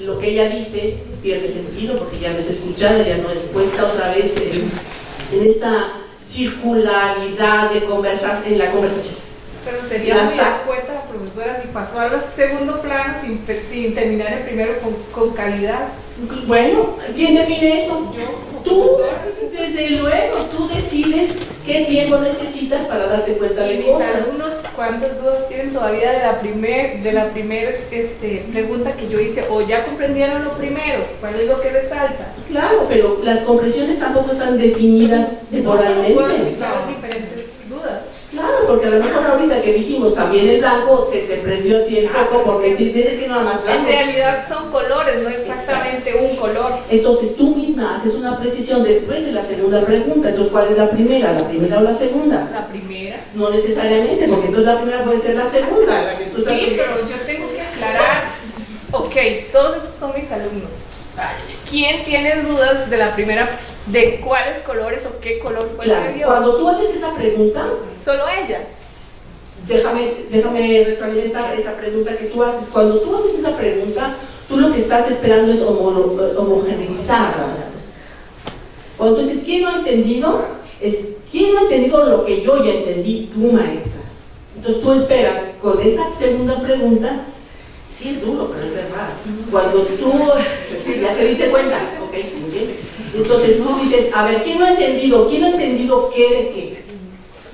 lo que ella dice pierde sentido porque ya no es escuchada, ya no es puesta otra vez en, en esta circularidad de conversas, en la conversación. Pero sería La muy sa- escueta la profesora si pasó al segundo plano sin, sin terminar el primero con, con calidad. Bueno, ¿quién define eso? Tú, desde luego, tú decides qué tiempo necesitas para darte cuenta Y de mis cosas. alumnos, ¿cuántas dudas tienen todavía de la primer, de la primer este, pregunta que yo hice? ¿O ya comprendieron lo primero? ¿Cuál es lo que resalta? Claro, pero las compresiones tampoco están definidas temporalmente. escuchar diferentes dudas. Claro, porque a lo mejor ahorita que dijimos también el blanco, se te prendió a ti el foco porque si tienes que nada más En blanco. realidad son colores, no exactamente un color. Entonces tú misma haces una precisión después de la segunda pregunta. Entonces, ¿cuál es la primera? ¿La primera o la segunda? La primera. No necesariamente, porque entonces la primera puede ser la segunda. La que tú Sí, pero yo tengo que aclarar. Ok, todos estos son mis alumnos. ¿Quién tiene dudas de la primera, de cuáles colores o qué color fue Claro, que vio? cuando tú haces esa pregunta, Solo ella. déjame, déjame retroalimentar esa pregunta que tú haces. Cuando tú haces esa pregunta, tú lo que estás esperando es homo- homogeneizar la respuesta. Cuando tú dices, ¿quién no ha entendido? Es, ¿quién no ha entendido lo que yo ya entendí, tu maestra? Entonces tú esperas, con esa segunda pregunta, sí es duro, pero es verdad. Cuando tú, sí, ya te diste cuenta, ok, muy bien. Entonces tú dices, a ver, ¿quién no ha entendido? ¿Quién ha entendido qué de qué?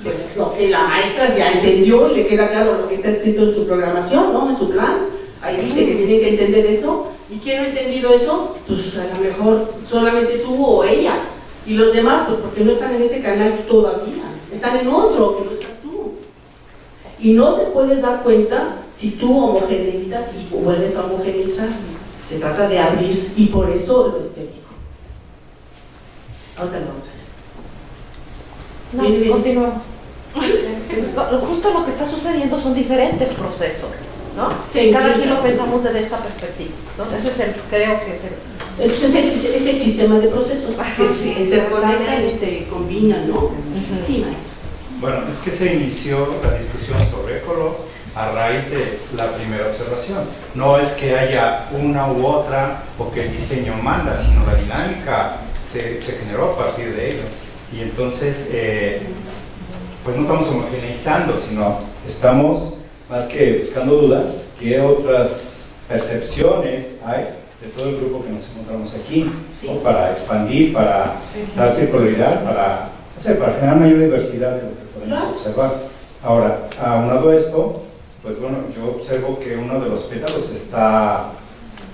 Pues lo que la maestra ya entendió, le queda claro lo que está escrito en su programación, ¿no? En su plan. Ahí dice que tienen que entender eso. ¿Y quién no ha entendido eso? Pues a lo mejor solamente tú o ella. Y los demás, pues porque no están en ese canal todavía. Están en otro, que no estás tú. Y no te puedes dar cuenta si tú homogeneizas y vuelves a homogeneizar. Se trata de abrir y por eso lo estético. Ahorita lo vamos a ver. No, bien. continuamos. Justo lo que está sucediendo son diferentes procesos, ¿no? Se Cada quien implica. lo pensamos desde esta perspectiva. Entonces, ese es el, creo que es el... Entonces es, es el sistema de procesos que sí, se, se conectan y se combinan, ¿no? Sí, maestra. Bueno, es que se inició la discusión sobre color a raíz de la primera observación. No es que haya una u otra o que el diseño manda, sino la dinámica se, se generó a partir de ello. Y entonces, eh, pues no estamos homogeneizando, sino estamos más que buscando dudas, qué otras percepciones hay de todo el grupo que nos encontramos aquí, Sí. ¿no? para expandir, para dar circularidad, para, no sé, para generar mayor diversidad de lo que podemos Claro. observar. Ahora, aunado a esto, pues bueno, yo observo que uno de los pétalos está,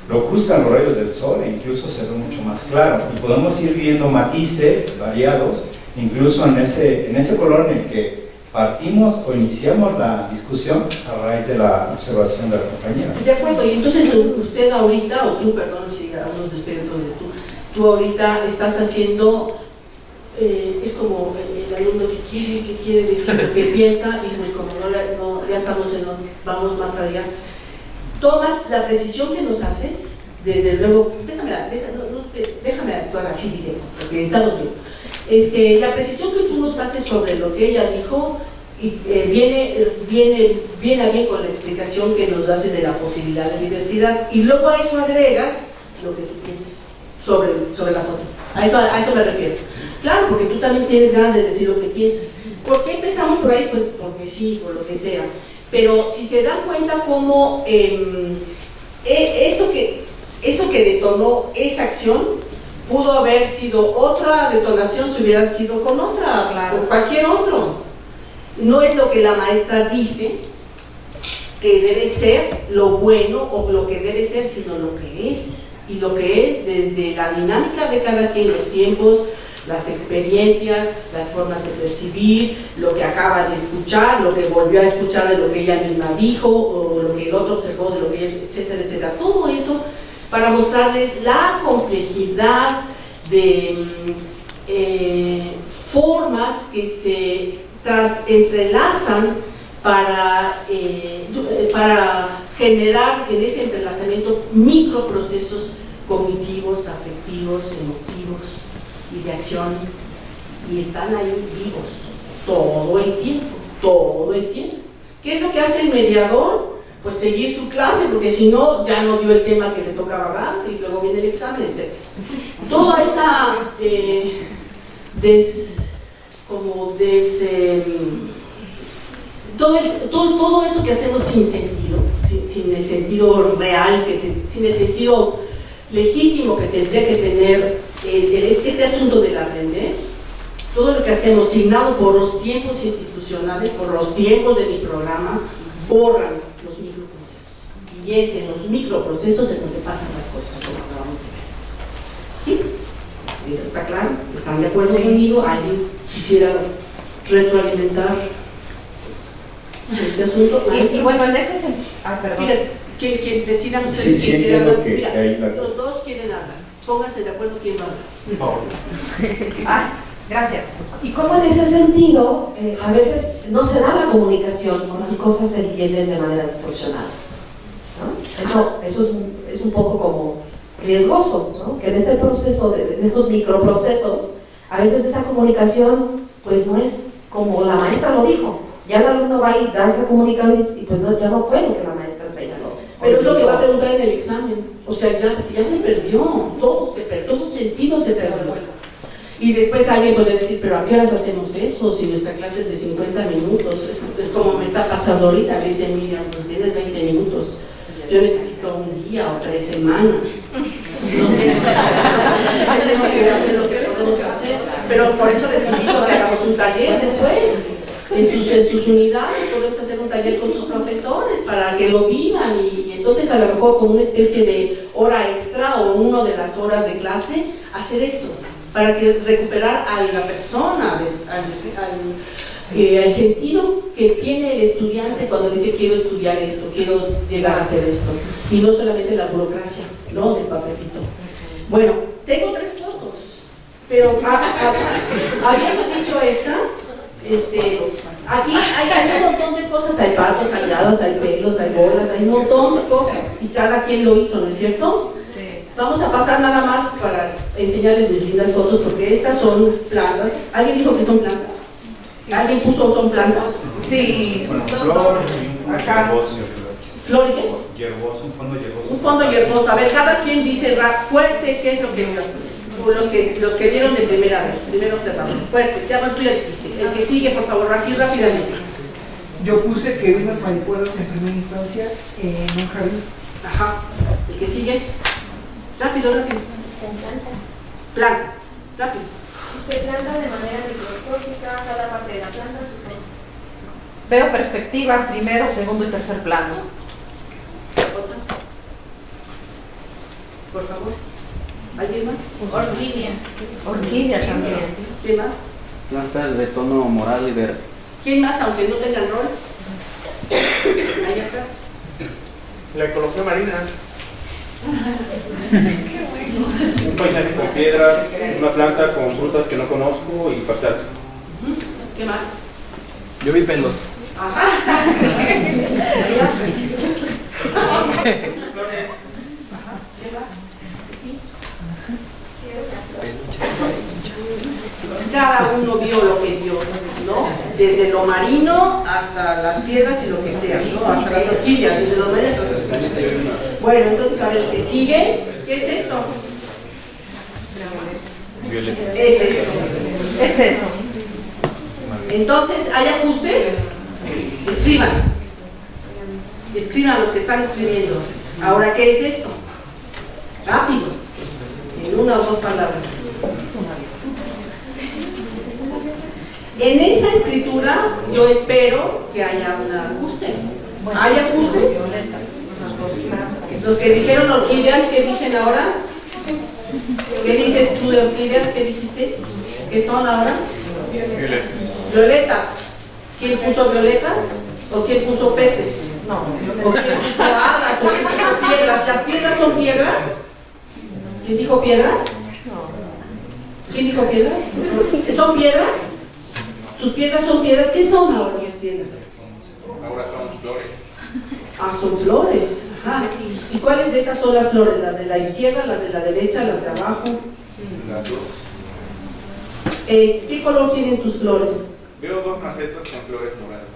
lo cruzan los rayos del sol e incluso se ve mucho más claro. Y podemos ir viendo matices variados, incluso en ese, en ese color en el que partimos o iniciamos la discusión a raíz de la observación de la compañera. De acuerdo, y entonces usted ahorita, o tú, perdón, si algunos de ustedes, tú, tú ahorita estás haciendo, eh, es como el, alumno que quiere, que quiere decir lo que piensa, y pues como no- ya estamos en, lo- vamos más para allá, tomas la precisión que nos haces, desde luego, déjame, déjame actuar así directo, porque estamos bien. Este, la precisión que tú nos haces sobre lo que ella dijo y, eh, viene, viene, viene a bien con la explicación que nos haces de la posibilidad de diversidad y luego a eso agregas lo que tú piensas sobre, sobre la foto. A eso, a eso me refiero. Claro, porque tú también tienes ganas de decir lo que piensas. ¿Por qué empezamos por ahí? Pues porque sí, por lo que sea. Pero si se dan cuenta cómo em, e- eso, que, eso que detonó esa acción pudo haber sido otra detonación si hubieran sido con otra, Claro. con cualquier otro. No es lo que la maestra dice, que debe ser lo bueno o lo que debe ser, sino lo que es. Y lo que es desde la dinámica de cada quien, los tiempos, las experiencias, las formas de percibir, lo que acaba de escuchar, lo que volvió a escuchar de lo que ella misma dijo, o lo que el otro observó de lo que ella, etcétera, etcétera. Todo eso para mostrarles la complejidad de mm, eh, formas que se entrelazan para, eh, para generar en ese entrelazamiento microprocesos cognitivos, afectivos, emotivos y de acción. Y están ahí vivos todo el tiempo, todo el tiempo. ¿Qué es lo que hace el mediador? Pues seguir su clase, porque si no, ya no dio el tema que le tocaba dar y luego viene el examen, etc. Toda esa eh, des, como des, eh, todo, todo, eso que hacemos sin sentido, sin, sin el sentido real, que sin el sentido legítimo que tendría que tener el- el- este, este asunto del aprender, todo lo que hacemos signado por los tiempos institucionales, por los tiempos de mi programa, borran los microprocesos. Y es en los microprocesos en donde pasan las cosas, como acabamos de ver. ¿Sí? ¿Eso está claro? ¿Están de acuerdo conmigo? ¿Alguien quisiera retroalimentar este asunto? Y, y bueno, en ese sentido. Ah, perdón. Que, que decidan Sí, ustedes sí quién hablar. que- Mira, que la- los dos quieren hablar. Pónganse de acuerdo quién va a hablar. Ah, gracias. Y cómo en ese sentido, eh, a veces no se da la comunicación o las cosas se entienden de manera distorsionada. ¿no? Eso, eso es, un- es un poco como riesgoso, ¿no? que en este proceso, de, de estos microprocesos, a veces esa comunicación pues no es como la maestra lo dijo. Ya el alumno va y da esa comunicación y, pues no, ya no fue lo que la maestra. Pero es lo que va a preguntar en el examen. O sea, ya, ya se perdió, todo se perdió, todo sentido se perdió. Y después alguien puede decir, pero ¿a qué horas hacemos eso? Si nuestra clase es de 50 minutos, es, es como me está pasando ahorita, me dice Miriam, pues tienes 20 minutos. Yo necesito un día o tres semanas. No sé, tengo que hacer lo que podemos hacer. Pero por eso les invito a que hagamos un taller después. En sus, en sus unidades podemos hacer un taller con sus profesores para que lo vivan y, entonces a lo mejor con una especie de hora extra o uno de las horas de clase hacer esto para que recuperar a la persona, al, al- eh, al sentido que tiene el estudiante cuando dice quiero estudiar esto, quiero llegar a hacer esto y no solamente la burocracia, ¿no? Del papelito. Bueno, tengo tres fotos, pero habiendo dicho esta, este, aquí hay, hay un montón de cosas, hay patos, hay hadas, hay pelos, hay bolas, hay un montón de cosas y cada quien lo hizo, ¿no es cierto? Vamos a pasar nada más para enseñarles mis lindas fotos porque estas son plantas. ¿Alguien dijo que son plantas? ¿Alguien puso son plantas? Sí. Bueno, flor y un Acá. yerboso. ¿Flor y qué? Un fondo yerboso. Un fondo hierboso. A ver, cada quien dice fuerte, ¿qué es lo que Los que, los que vieron de primera vez, primero observamos. Fuerte, ya tú ya dijiste. El que sigue, por favor, así rápidamente. Yo puse que vi unas mariposas en primera instancia en un jardín. Ajá. El que sigue. Rápido, rápido. Plantas. Rápido. Se planta de manera microscópica cada parte de la planta, sus. Veo perspectiva, primero, segundo y tercer planos. Otra. Por favor. ¿Alguien más? Orquídeas. Orquídea también. ¿Quién más? Plantas de tono moral y verde. ¿Quién más, aunque no tengan rol? Ahí atrás. La ecología marina. Un paisaje con piedras, una planta con frutas que no conozco y pastel. ¿Qué más? Yo vi pelos. ¿Qué más? Sí. Cada uno vio lo que vio, ¿no? Desde lo marino hasta las piedras y lo que sea, ¿no? Hasta las orquídeas, desde los marinos. Bueno, entonces a ver, ¿qué sigue? ¿Qué es esto? Es esto. Es eso. Entonces, ¿hay ajustes? Escriban. Escriban los que están escribiendo. Ahora, ¿qué es esto? Rápido. En una o dos palabras. En esa escritura yo espero que haya un ajuste. ¿Hay ajustes? Los que dijeron orquídeas, ¿qué dicen ahora? ¿Qué dices tú de orquídeas? ¿Qué dijiste? ¿Qué son ahora? Violetas. ¿Quién puso violetas? ¿O quién puso peces? No. ¿O quién puso hadas? ¿O quién puso piedras? ¿Las piedras son piedras? ¿Quién dijo piedras? ¿Quién dijo piedras? ¿Son piedras? ¿Tus piedras son piedras? ¿Qué son ahora las piedras? Ahora son flores. Ah, son flores. Ajá. ¿Y cuáles de esas son las flores? ¿Las de la izquierda, las de la derecha, las de abajo? Las dos. Eh, ¿Qué color tienen tus flores? Veo dos macetas con flores moradas.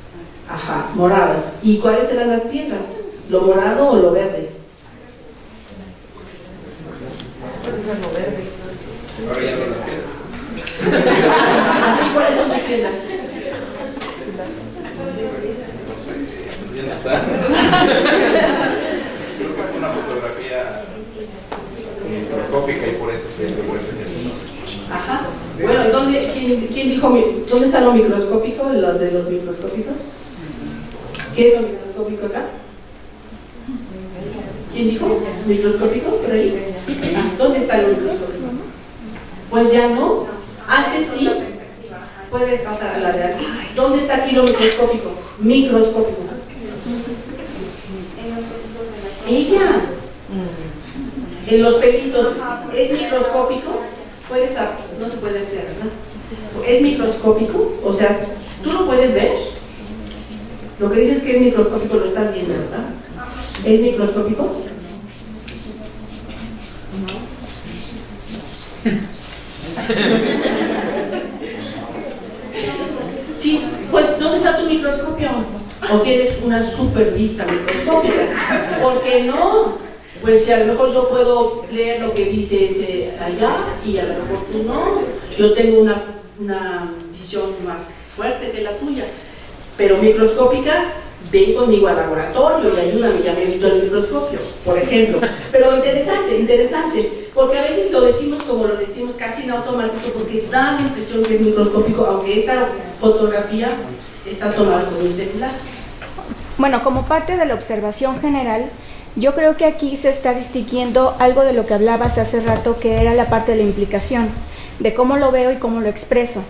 Ajá, moradas. ¿Y cuáles eran las piedras? ¿Lo morado o lo verde? Ahora ya no las piedras. ¿Y cuáles son tus piedras? ¿Dónde está? Creo que fue una fotografía microscópica y por eso se ejercicio. Ajá. Bueno, ¿y dónde, quién, quién dijo, mi- dónde está lo microscópico? ¿Los de los microscópicos? ¿Qué es lo microscópico acá? ¿Quién dijo? ¿Microscópico? ¿Por ahí? Ah, ¿Dónde está lo microscópico? Pues ya no. Antes sí. Puede pasar a la de aquí. ¿Dónde está aquí lo microscópico? Microscópico. Ella. En los pelitos. ¿Es microscópico? Puedes, no se puede ver, ¿verdad? ¿Es microscópico? O sea, ¿tú lo puedes ver? Lo que dices que es microscópico lo estás viendo, ¿verdad? ¿Es microscópico? Sí, pues ¿dónde está tu microscopio? ¿O tienes una super vista microscópica? ¿Por qué no? Pues si a lo mejor yo puedo leer lo que dice ese allá y a lo mejor tú no. Yo tengo una, una visión más fuerte que la tuya, pero microscópica, ven conmigo al laboratorio y ayúdame, ya me evito el microscopio, por ejemplo. Pero interesante, interesante, porque a veces lo decimos como lo decimos casi en automático, porque da la impresión que es microscópico, aunque esta fotografía está tomada con un celular. Bueno, como parte de la observación general, yo creo que aquí se está distinguiendo algo de lo que hablabas hace rato, que era la parte de la implicación, de cómo lo veo y cómo lo expreso.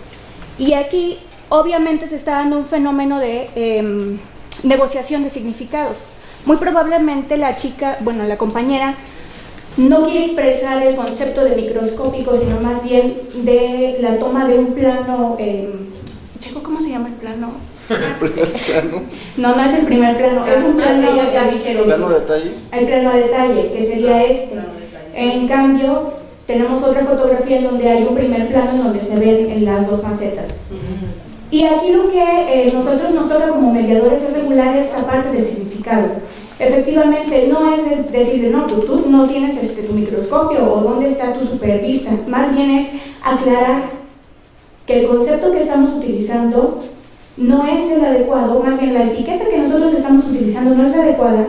Y aquí, obviamente, se está dando un fenómeno de em, negociación de significados. Muy probablemente la chica, bueno, la compañera, no quiere expresar el concepto de microscópico, sino más bien de la toma de un plano. Checo, ¿cómo se llama el plano? No, no es el primer plano, es un plano, ya ya dijeron. ¿Plano detalle? el plano a detalle, que sería este. En cambio, tenemos otra fotografía en donde hay un primer plano en donde se ven en las dos macetas. Y aquí lo que eh, nosotros nos toca como mediadores es regular esta parte del significado. Efectivamente, no es de- decirle, no, pues tú no tienes este, tu microscopio o dónde está tu supervista. Más bien es aclarar que el concepto que estamos utilizando no es el adecuado, más bien la etiqueta que nosotros estamos utilizando no es la adecuada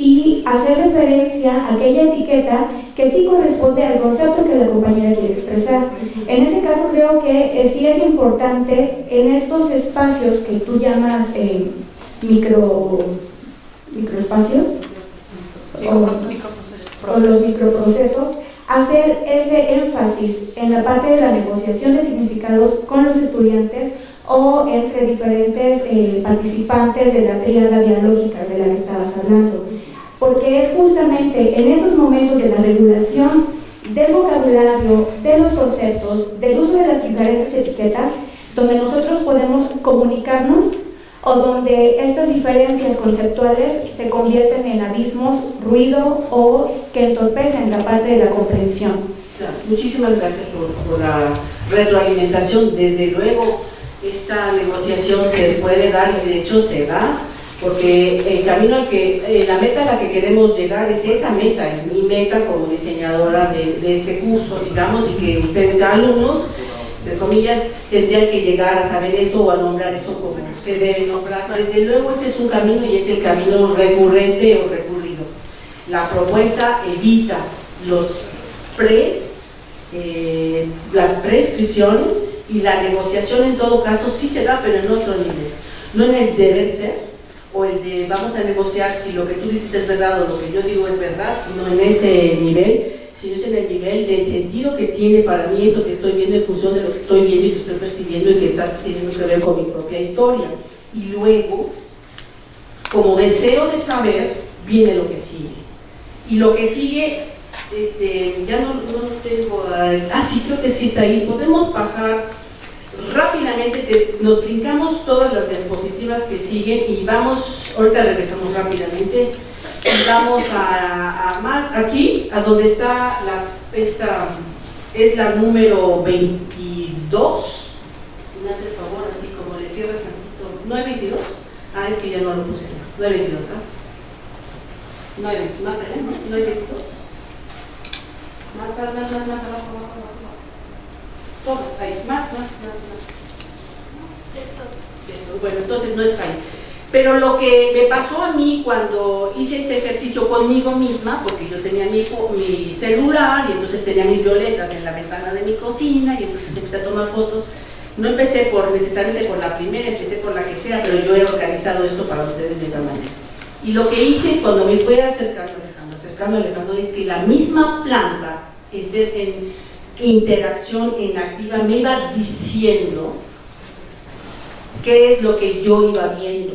y hacer referencia a aquella etiqueta que sí corresponde al concepto que la compañera quiere expresar. En ese caso creo que eh, sí es importante en estos espacios que tú llamas eh, micro, microespacios o, o los microprocesos, hacer ese énfasis en la parte de la negociación de significados con los estudiantes o entre diferentes eh, participantes de la tríada dialógica de la que estabas hablando. Porque es justamente en esos momentos de la regulación del vocabulario, de los conceptos, del uso de las diferentes etiquetas, donde nosotros podemos comunicarnos o donde estas diferencias conceptuales se convierten en abismos, ruido o que entorpecen la parte de la comprensión. Muchísimas gracias por, por la retroalimentación. Desde luego, esta negociación se puede dar y de hecho se da, porque el camino al que, eh, la meta a la que queremos llegar es esa meta, es mi meta como diseñadora de, este curso, digamos, y que ustedes alumnos, de comillas, tendrían que llegar a saber eso o a nombrar eso como se debe nombrar. Desde luego ese es un camino y es el camino recurrente o recurrido. La propuesta evita los pre, eh, las prescripciones y la negociación en todo caso sí se da, pero en otro nivel. No en el deber ser, o el de vamos a negociar si lo que tú dices es verdad o lo que yo digo es verdad, no en ese nivel, sino en el nivel del sentido que tiene para mí eso que estoy viendo en función de lo que estoy viendo y que estoy percibiendo y que está teniendo que ver con mi propia historia. Y luego, como deseo de saber, viene lo que sigue. Y lo que sigue, este, ya no, no tengo, ah, sí, creo que sí está ahí, podemos pasar rápidamente, te- nos brincamos todas las diapositivas que siguen y vamos, ahorita regresamos rápidamente, y vamos a, a más aquí, a donde está la, esta, es la número 22, Si me haces favor, así como le cierras tantito, ¿no hay 22? Ah, es que ya no lo puse, no hay 22, ¿verdad? No hay 22, más allá, ¿no? ¿No hay 22? Más, más, más, más, más, abajo, abajo, abajo. Todas, ahí, más, más, más, más. Bueno, entonces no está ahí. Pero lo que me pasó a mí cuando hice este ejercicio conmigo misma, porque yo tenía mi, mi celular y entonces tenía mis violetas en la ventana de mi cocina y entonces empecé a tomar fotos. No empecé por necesariamente por la primera, empecé por la que sea, pero yo he organizado esto para ustedes de esa manera. Y lo que hice cuando me fui acercando, alejando, acercando, alejando, es que la misma planta en, en interacción, en activa, me iba diciendo qué es lo que yo iba viendo.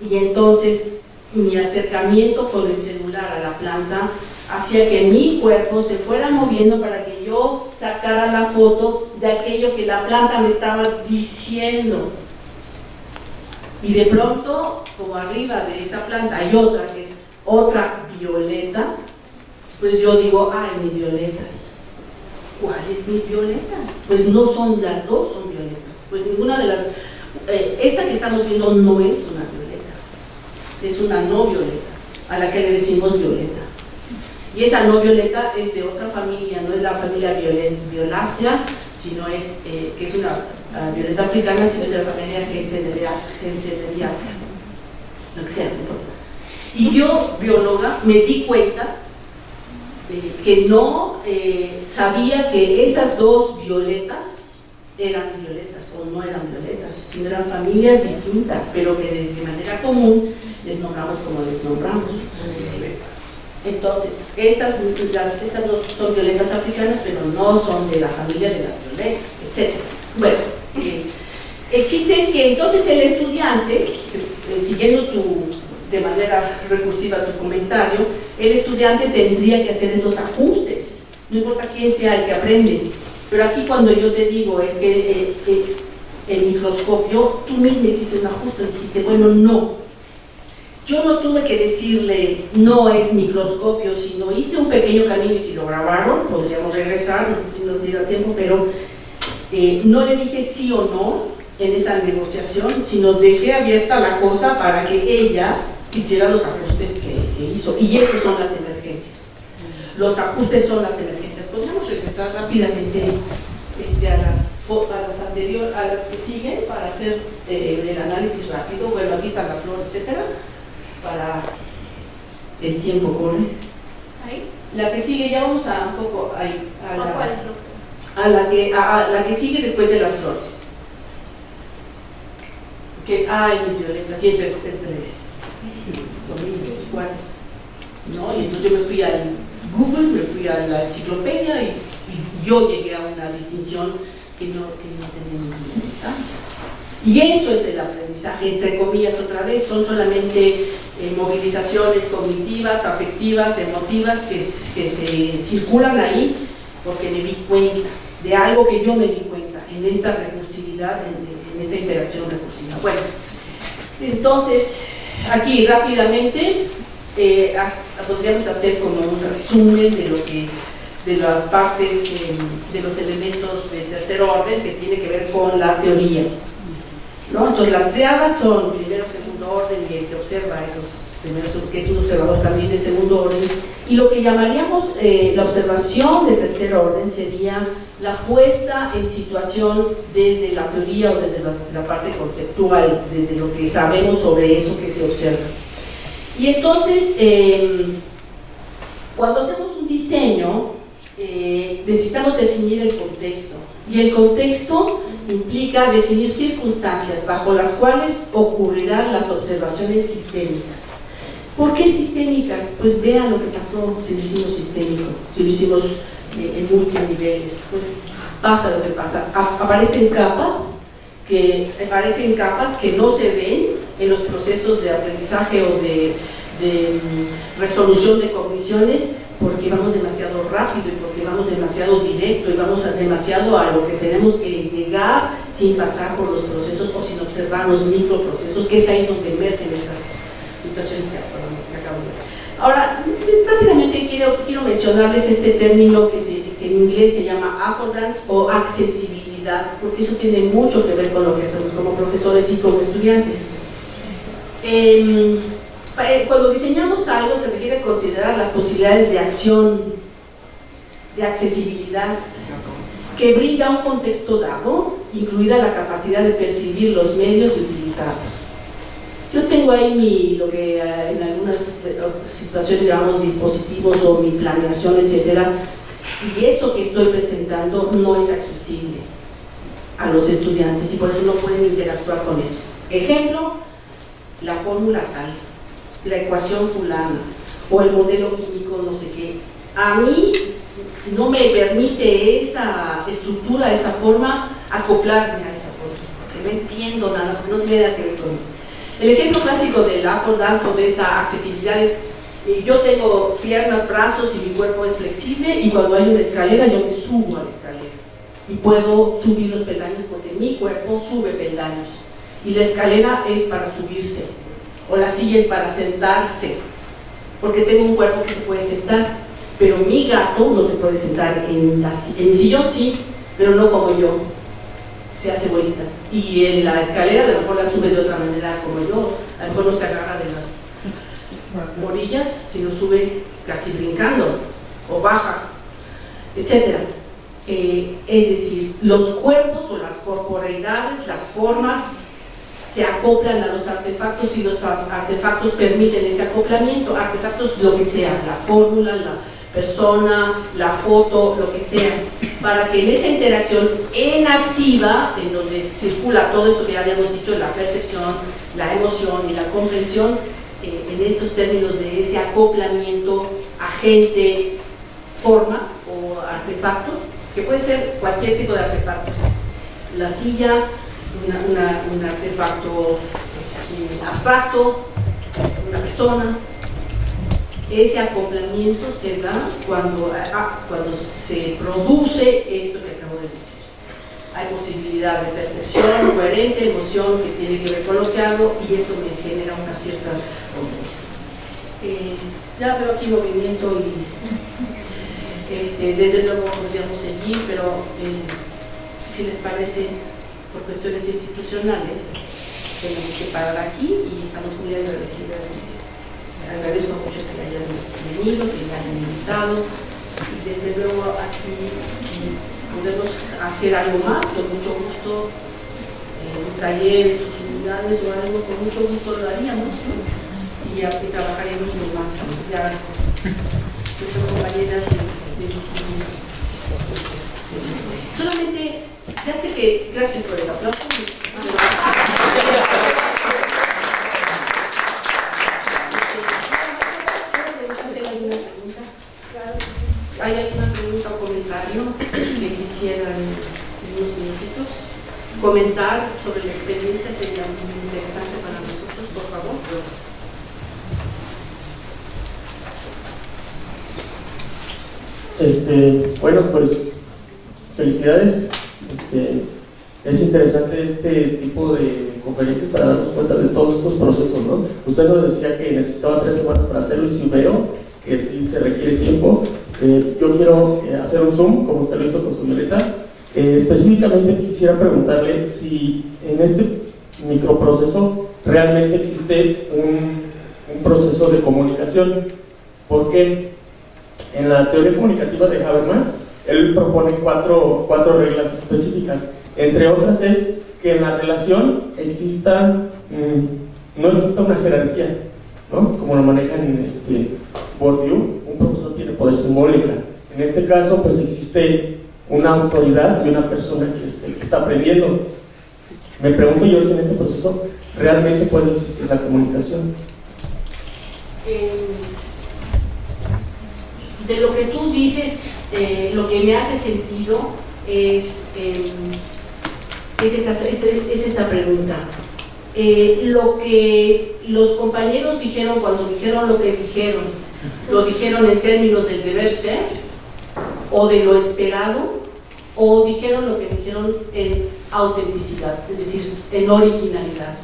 Y entonces mi acercamiento con el celular a la planta hacía que mi cuerpo se fuera moviendo para que yo sacara la foto de aquello que la planta me estaba diciendo. Y de pronto, como arriba de esa planta hay otra que es otra violeta, pues yo digo, ay, mis violetas. ¿Cuáles mis violetas? Pues no son las dos, son violetas. Pues ninguna de las... eh, esta que estamos viendo no es una violeta, es una no violeta, a la que le decimos violeta. Y esa no violeta es de otra familia, no es la familia violen- violácea, sino es, eh, que es una ah, violeta africana, sino es de la familia Genceneriaceae. Lo que sea. Y yo, bióloga, me di cuenta eh, que no eh, sabía que esas dos violetas eran violetas o no eran violetas, sino eran familias distintas, pero que de, de manera común les nombramos como les nombramos. Entonces, estas, las- estas dos son violetas africanas, pero no son de la familia de las violetas, etc. Bueno, eh, el chiste es que entonces el estudiante, eh, siguiendo tu, de manera recursiva tu comentario, el estudiante tendría que hacer esos ajustes, no importa quién sea el que aprende. Pero aquí cuando yo te digo es que eh, eh, el microscopio, tú mismo hiciste un ajuste, dijiste, bueno, no. Yo no tuve que decirle, no es microscopio, sino hice un pequeño camino y si lo grabaron, podríamos regresar, no sé si nos diera tiempo, pero eh, no le dije sí o no en esa negociación, sino dejé abierta la cosa para que ella hiciera los ajustes que, que hizo. Y esos son las emergencias. Los ajustes son las emergencias. Podríamos regresar rápidamente este, a, las, a las anteriores, a las que siguen para hacer eh, el análisis rápido. Bueno, aquí está la flor, etcétera, para el tiempo corre. Ahí. La que sigue, ya vamos a un poco ahí, a ¿O la, a la que, a, a la que sigue después de las flores. Que es, ay, mis violetas, siempre entre ¿No? Y entonces yo me fui al Google, me fui a la enciclopedia y, yo llegué a una distinción que no, que no tenía ninguna distancia. Y eso es el aprendizaje, entre comillas, otra vez, son solamente eh, movilizaciones cognitivas, afectivas, emotivas que, se circulan ahí porque me di cuenta de algo que yo me di cuenta en esta recursividad, en esta interacción recursiva. Bueno, entonces, aquí rápidamente eh, podríamos hacer como un resumen de lo que de las partes, eh, de los elementos de tercer orden que tiene que ver con la teoría. ¿no? Entonces las triadas son primero, segundo orden y el que observa esos primeros, que es un observador también de segundo orden. Y lo que llamaríamos eh, la observación de tercer orden sería la puesta en situación desde la teoría o desde la, parte conceptual, desde lo que sabemos sobre eso que se observa. Y entonces, eh, cuando hacemos un diseño, eh, necesitamos definir el contexto. Y el contexto implica definir circunstancias bajo las cuales ocurrirán las observaciones sistémicas. ¿Por qué sistémicas? Pues vean lo que pasó si lo hicimos sistémico, si lo hicimos eh, en multiniveles, pues pasa lo que pasa. aparecen capas que aparecen capas que no se ven en los procesos de aprendizaje o de, de mm, resolución de cogniciones porque vamos demasiado rápido y porque vamos demasiado directo y vamos demasiado a lo que tenemos que llegar sin pasar por los procesos o sin observar los microprocesos, que es ahí donde emergen estas situaciones que acabamos de ver. Ahora, rápidamente quiero, mencionarles este término que, en inglés se llama affordance o accesibilidad, porque eso tiene mucho que ver con lo que hacemos como profesores y como estudiantes. Em, eh, cuando diseñamos algo se requiere considerar las posibilidades de acción, de accesibilidad, que brinda un contexto dado, incluida la capacidad de percibir los medios y utilizarlos. Yo tengo ahí lo que eh, en algunas eh, situaciones llamamos dispositivos o mi planeación, etcétera, y eso que estoy presentando no es accesible a los estudiantes y por eso no pueden interactuar con eso. Ejemplo, la fórmula tal la ecuación fulana o el modelo químico no sé qué. A mí no me permite esa estructura, esa forma, acoplarme a esa forma, porque no entiendo nada, no tiene nada que ver conmigo. El ejemplo clásico del affordance o de esa accesibilidad es eh, yo tengo piernas, brazos y mi cuerpo es flexible y cuando hay una escalera yo me subo a la escalera y puedo subir los peldaños porque mi cuerpo sube peldaños y la escalera es para subirse o la silla es para sentarse, porque tengo un cuerpo que se puede sentar, pero mi gato no se puede sentar en, la, en sillón sí, pero no como yo, se hace bolitas. Y en la escalera a lo mejor la sube de otra manera como yo, a lo mejor no se agarra de las orillas, sino sube casi brincando, o baja, etc. Eh, es decir, los cuerpos o las corporeidades, las formas, se acoplan a los artefactos y los artefactos permiten ese acoplamiento, artefactos lo que sea, la fórmula, la persona, la foto, lo que sea, para que en esa interacción en activa, en donde circula todo esto que ya habíamos dicho, la percepción, la emoción y la comprensión, eh, en esos términos de ese acoplamiento agente, forma o artefacto, que puede ser cualquier tipo de artefacto. La silla, un artefacto eh, abstracto, una persona. Ese acoplamiento se da cuando, ah, cuando se produce esto que acabo de decir. Hay posibilidad de percepción coherente, emoción que tiene que ver con lo que hago y esto me genera una cierta eh, ya veo aquí movimiento y este, desde luego podríamos seguir, pero eh, si les parece por cuestiones institucionales, tenemos que parar aquí y estamos muy agradecidas. Agradezco mucho que hayan venido, que me hayan invitado y desde luego aquí podemos hacer algo más, con mucho gusto, eh, un taller, o algo, con mucho gusto lo haríamos y, ya, trabajaríamos muy más. Ya nuestras compañeras de, de, Solamente ya sé que, gracias por el aplauso. ¿Hay alguna pregunta o comentario que quisieran en unos minutitos? Comentar sobre la experiencia sería muy interesante para nosotros, por favor. Este, bueno, pues felicidades este, es interesante este tipo de conferencias para darnos cuenta de todos estos procesos, ¿no? Usted nos decía que necesitaba tres semanas para hacerlo y si veo que sí se requiere tiempo. Eh, yo quiero eh, hacer un zoom, como usted lo hizo con su violeta. Eh, específicamente quisiera preguntarle si en este microproceso realmente existe un, un proceso de comunicación. Porque en la teoría comunicativa de Habermas, él propone cuatro, cuatro reglas específicas. Entre otras es que en la relación exista, mm, no exista una jerarquía, ¿no? como lo manejan en este Bourdieu, profesor tiene poder simbólica. En este caso, pues existe una autoridad y una persona que, este, está aprendiendo. Me pregunto yo si en este proceso realmente puede existir la comunicación. Eh, de lo que tú dices, eh, lo que me hace sentido es, eh, es, esta, este- es esta pregunta. Eh, lo que los compañeros dijeron cuando dijeron lo que dijeron, lo dijeron en términos del deber ser o de lo esperado o dijeron lo que dijeron en autenticidad, es decir, en originalidad.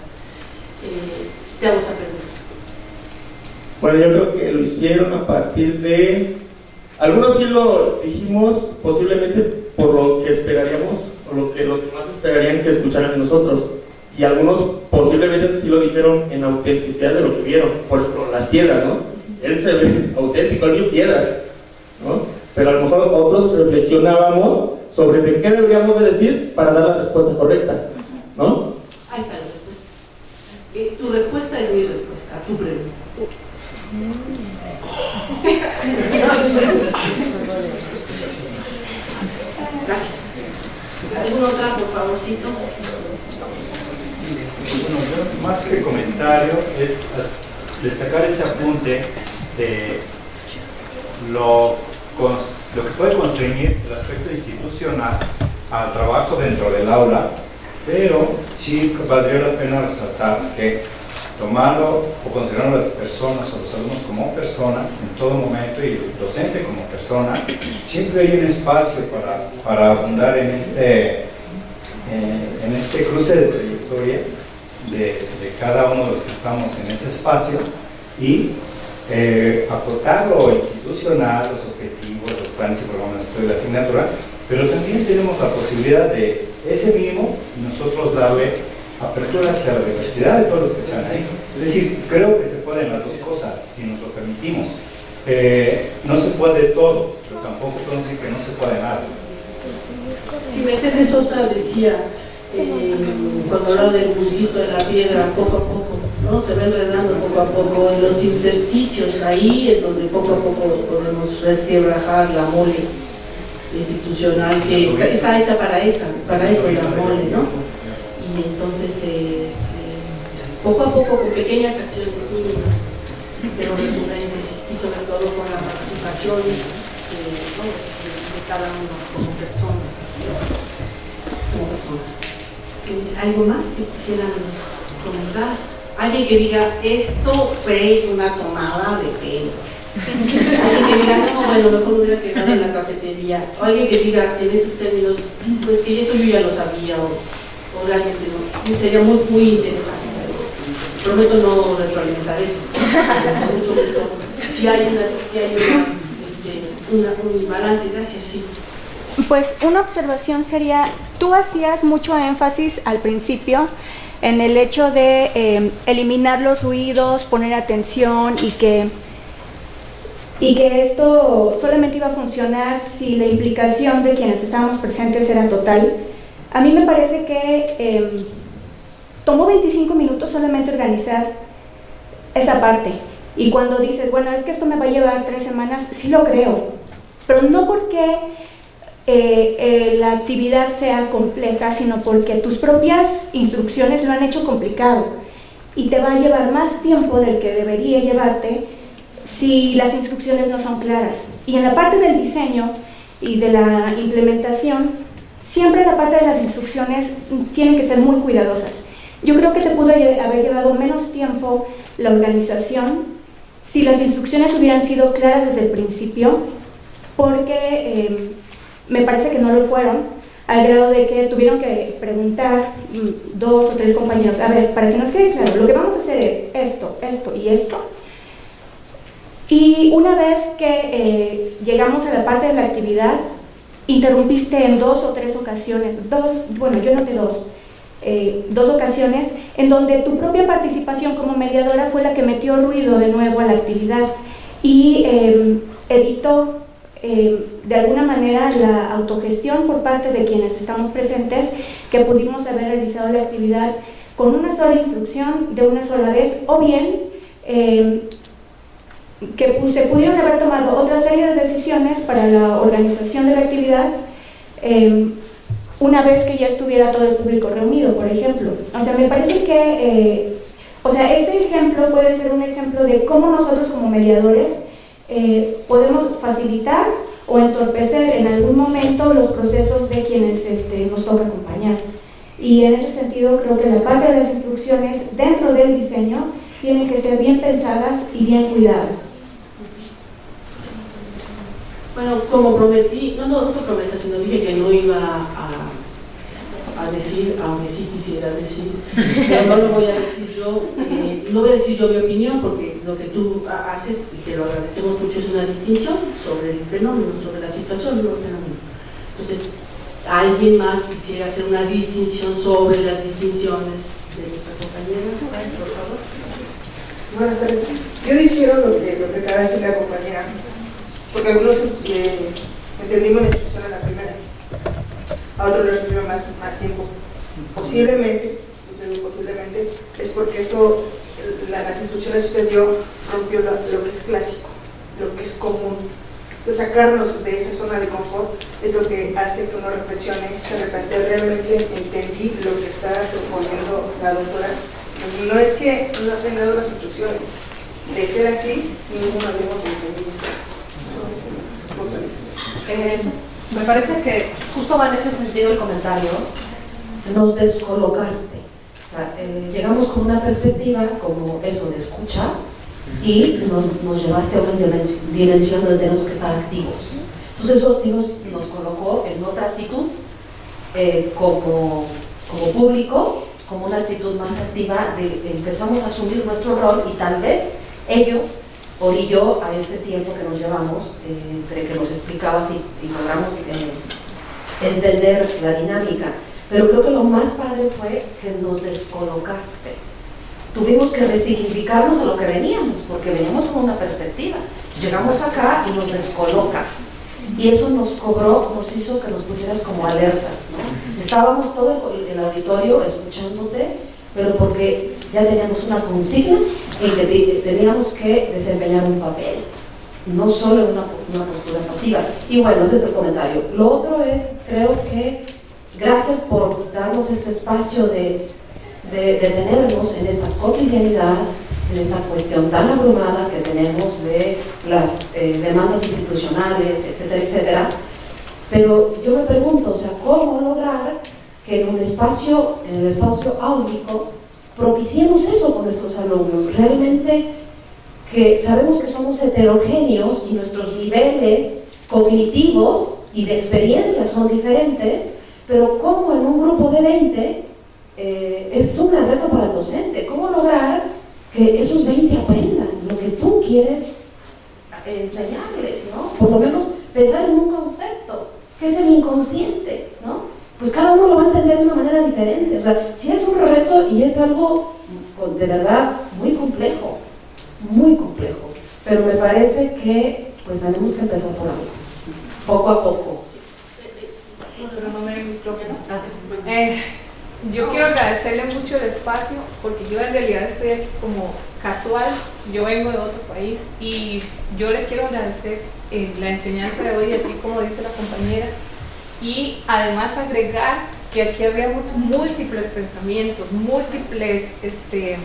Eh, te hago esa pregunta. Bueno, yo creo que lo hicieron a partir de... Algunos sí lo dijimos posiblemente por lo que esperaríamos o lo que los demás esperarían que escucharan de nosotros. Y algunos posiblemente sí lo dijeron en autenticidad de lo que vieron. Por ejemplo, las piedras, ¿no? Él se ve auténtico, él vio piedras, ¿no? Pero a lo mejor otros reflexionábamos sobre de qué deberíamos de decir para dar la respuesta correcta, ¿no? Ahí está la respuesta. Eh, tu respuesta es mi respuesta a tu pregunta. Gracias. ¿Alguna otra, por favorcito? Bueno, yo más que comentario es destacar ese apunte de lo, cons- lo que puede constreñir el aspecto institucional al trabajo dentro del aula, pero sí valdría la pena resaltar que tomarlo o considerar a las personas o los alumnos como personas en todo momento y el docente como persona, siempre hay un espacio para, para abundar en este, eh, en este cruce de trayectorias de, de cada uno de los que estamos en ese espacio y eh, aportar lo institucional, los objetivos, los planes y programas de la asignatura, pero también tenemos la posibilidad de ese mínimo nosotros darle apertura hacia la diversidad de todos los que están ahí. Es decir, creo que se pueden las dos cosas si nos lo permitimos. Eh, no se puede todo, pero tampoco puedo decir que no se puede nada. Si Mercedes Sosa decía, cuando hablaba del bulbito de la piedra, poco a poco, ¿no? Se va enredando poco a poco en los intersticios, ahí es donde poco a poco podemos resquebrajar la mole institucional que está, hecha para esa, para eso la mole, ¿no? Y entonces, este, poco a poco, con pequeñas acciones mínimas, pero recurrentes, y sobre todo con la participación eh, de cada uno como persona, como personas. ¿Algo más que quisieran comentar? Alguien que diga, esto fue una tomada de pelo. alguien que diga, no, bueno, mejor me hubiera quedado en la cafetería. O alguien que diga, en esos términos, pues que eso yo ya lo sabía, o, o realmente no. Sería muy, muy interesante. Prometo no retroalimentar eso. Si hay, una, si hay una, este, una- un balance, gracias, sí. Pues una observación sería, tú hacías mucho énfasis al principio en el hecho de eh, eliminar los ruidos, poner atención y que, y que esto solamente iba a funcionar si la implicación de quienes estábamos presentes era total. A mí me parece que eh, tomó 25 minutos solamente organizar esa parte. Y cuando dices, bueno, es que esto me va a llevar tres semanas, sí lo creo, pero no porque eh, eh, la actividad sea compleja, sino porque tus propias instrucciones lo han hecho complicado y te va a llevar más tiempo del que debería llevarte si las instrucciones no son claras. Y en la parte del diseño y de la implementación, siempre la parte de las instrucciones tienen que ser muy cuidadosas. Yo creo que te pudo haber llevado menos tiempo la organización si las instrucciones hubieran sido claras desde el principio, porque eh, me parece que no lo fueron, al grado de que tuvieron que preguntar mm, dos o tres compañeros, a ver, para que nos quede claro, lo que vamos a hacer es esto, esto y esto. Y una vez que eh, llegamos a la parte de la actividad, interrumpiste en dos o tres ocasiones, dos, bueno, yo noté dos, eh, dos ocasiones en donde tu propia participación como mediadora fue la que metió ruido de nuevo a la actividad y eh, evitó eh, de alguna manera la autogestión por parte de quienes estamos presentes que pudimos haber realizado la actividad con una sola instrucción de una sola vez o bien eh, que se pudieron haber tomado otra serie de decisiones para la organización de la actividad eh, una vez que ya estuviera todo el público reunido, por ejemplo. O sea, me parece que, eh, o sea, este ejemplo puede ser un ejemplo de cómo nosotros como mediadores eh, podemos facilitar o entorpecer en algún momento los procesos de quienes este, nos toca acompañar. Y en ese sentido creo que la parte de las instrucciones dentro del diseño tienen que ser bien pensadas y bien cuidadas. Bueno, como prometí, no, no, no fue promesa, sino dije que no iba a, a decir, aunque sí quisiera decir, pero no lo voy a decir yo, eh, no voy a decir yo mi opinión, porque lo que tú haces, y te lo agradecemos mucho, es una distinción sobre el fenómeno, sobre la situación del fenómeno. Entonces, ¿alguien más quisiera hacer una distinción sobre las distinciones de nuestra compañera? Por favor. Buenas tardes. Yo difiero lo que, lo que acaba de decir la compañera porque algunos eh, entendimos la instrucción a la primera, a les requirió más, más tiempo. Posiblemente, posiblemente, es porque eso, las instrucciones que usted dio rompió lo, que es clásico, lo que es común. Entonces, sacarnos de esa zona de confort es lo que hace que uno reflexione, se repente realmente entendí lo que está proponiendo la doctora. No es que no se han las instrucciones, de ser así, ninguno habíamos entendido. Eh, me parece que justo va en ese sentido el comentario. Nos descolocaste. O sea, eh, llegamos con una perspectiva como eso de escuchar y nos, llevaste a una dimensión donde tenemos que estar activos. Entonces eso sí nos, colocó en otra actitud eh, como, como público, como una actitud más activa de empezamos a asumir nuestro rol y tal vez ellos yo a este tiempo que nos llevamos, eh, entre que nos explicabas y, logramos eh, entender la dinámica. Pero creo que lo más padre fue que nos descolocaste. Tuvimos que resignificarnos a lo que veníamos, porque veníamos con una perspectiva. Llegamos acá y nos descolocas. Y eso nos cobró, nos hizo que nos pusieras como alerta. Estábamos todo el auditorio escuchándote pero porque ya teníamos una consigna en que teníamos que desempeñar un papel, no solo una, una postura pasiva. Y bueno, ese es el comentario. Lo otro es, creo que gracias por darnos este espacio de, de, tenernos en esta cotidianidad, en esta cuestión tan abrumada que tenemos de las eh, demandas institucionales, etcétera, etcétera. Pero yo me pregunto, o sea, ¿cómo lograr que en un espacio, en el espacio áulico, propiciemos eso con nuestros alumnos. Realmente que sabemos que somos heterogéneos y nuestros niveles cognitivos y de experiencia son diferentes, pero como en un grupo de 20 eh, es un gran reto para el docente. ¿Cómo lograr que esos 20 aprendan lo que tú quieres enseñarles, ¿no? Por lo menos pensar en un concepto, que es el inconsciente, ¿no? Pues cada uno lo va a entender de una manera diferente. O sea, si es un reto y es algo de verdad muy complejo, muy complejo, pero me parece que pues tenemos que empezar por algo, poco a poco. Eh, yo quiero agradecerle mucho el espacio porque yo en realidad estoy como casual, yo vengo de otro país y yo le quiero agradecer eh, la enseñanza de hoy, así como dice la compañera, y además agregar que aquí habíamos múltiples pensamientos, múltiples, este,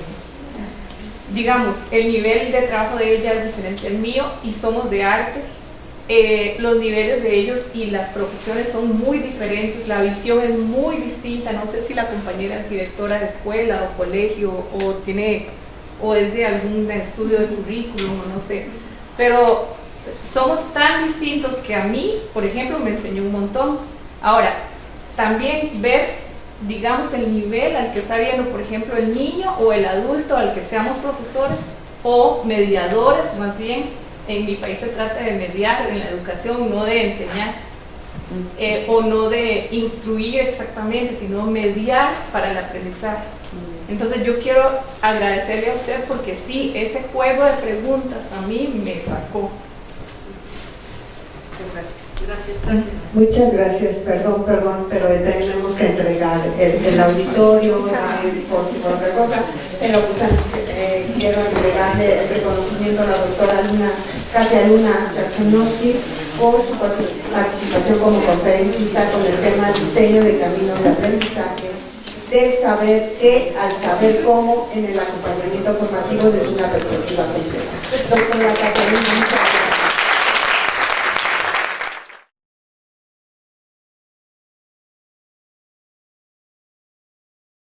digamos, el nivel de trabajo de ella es diferente al mío y somos de artes. Eh, los niveles de ellos y las profesiones son muy diferentes, la visión es muy distinta, no sé si la compañera es directora de escuela o colegio o tiene o es de algún estudio de currículum o no sé, pero somos tan distintos que a mí, por ejemplo, me enseñó un montón. Ahora, también ver, digamos, el nivel al que está viendo, por ejemplo, el niño o el adulto al que seamos profesores o mediadores, más bien, en mi país se trata de mediar en la educación, no de enseñar. Eh, o no de instruir exactamente, sino mediar para el aprendizaje. Entonces yo quiero agradecerle a usted porque sí, ese juego de preguntas a mí me sacó. Gracias, gracias. Muchas gracias, perdón, perdón, pero tenemos que entregar el, auditorio, es por, otra cosa, pero pues eh, quiero entregarle el reconocimiento a la doctora Luna, Katia Luna por su participación como conferencista con el tema diseño de caminos de aprendizaje del saber qué al saber cómo en el acompañamiento formativo desde una perspectiva completa. Doctora Caterina, muchas gracias.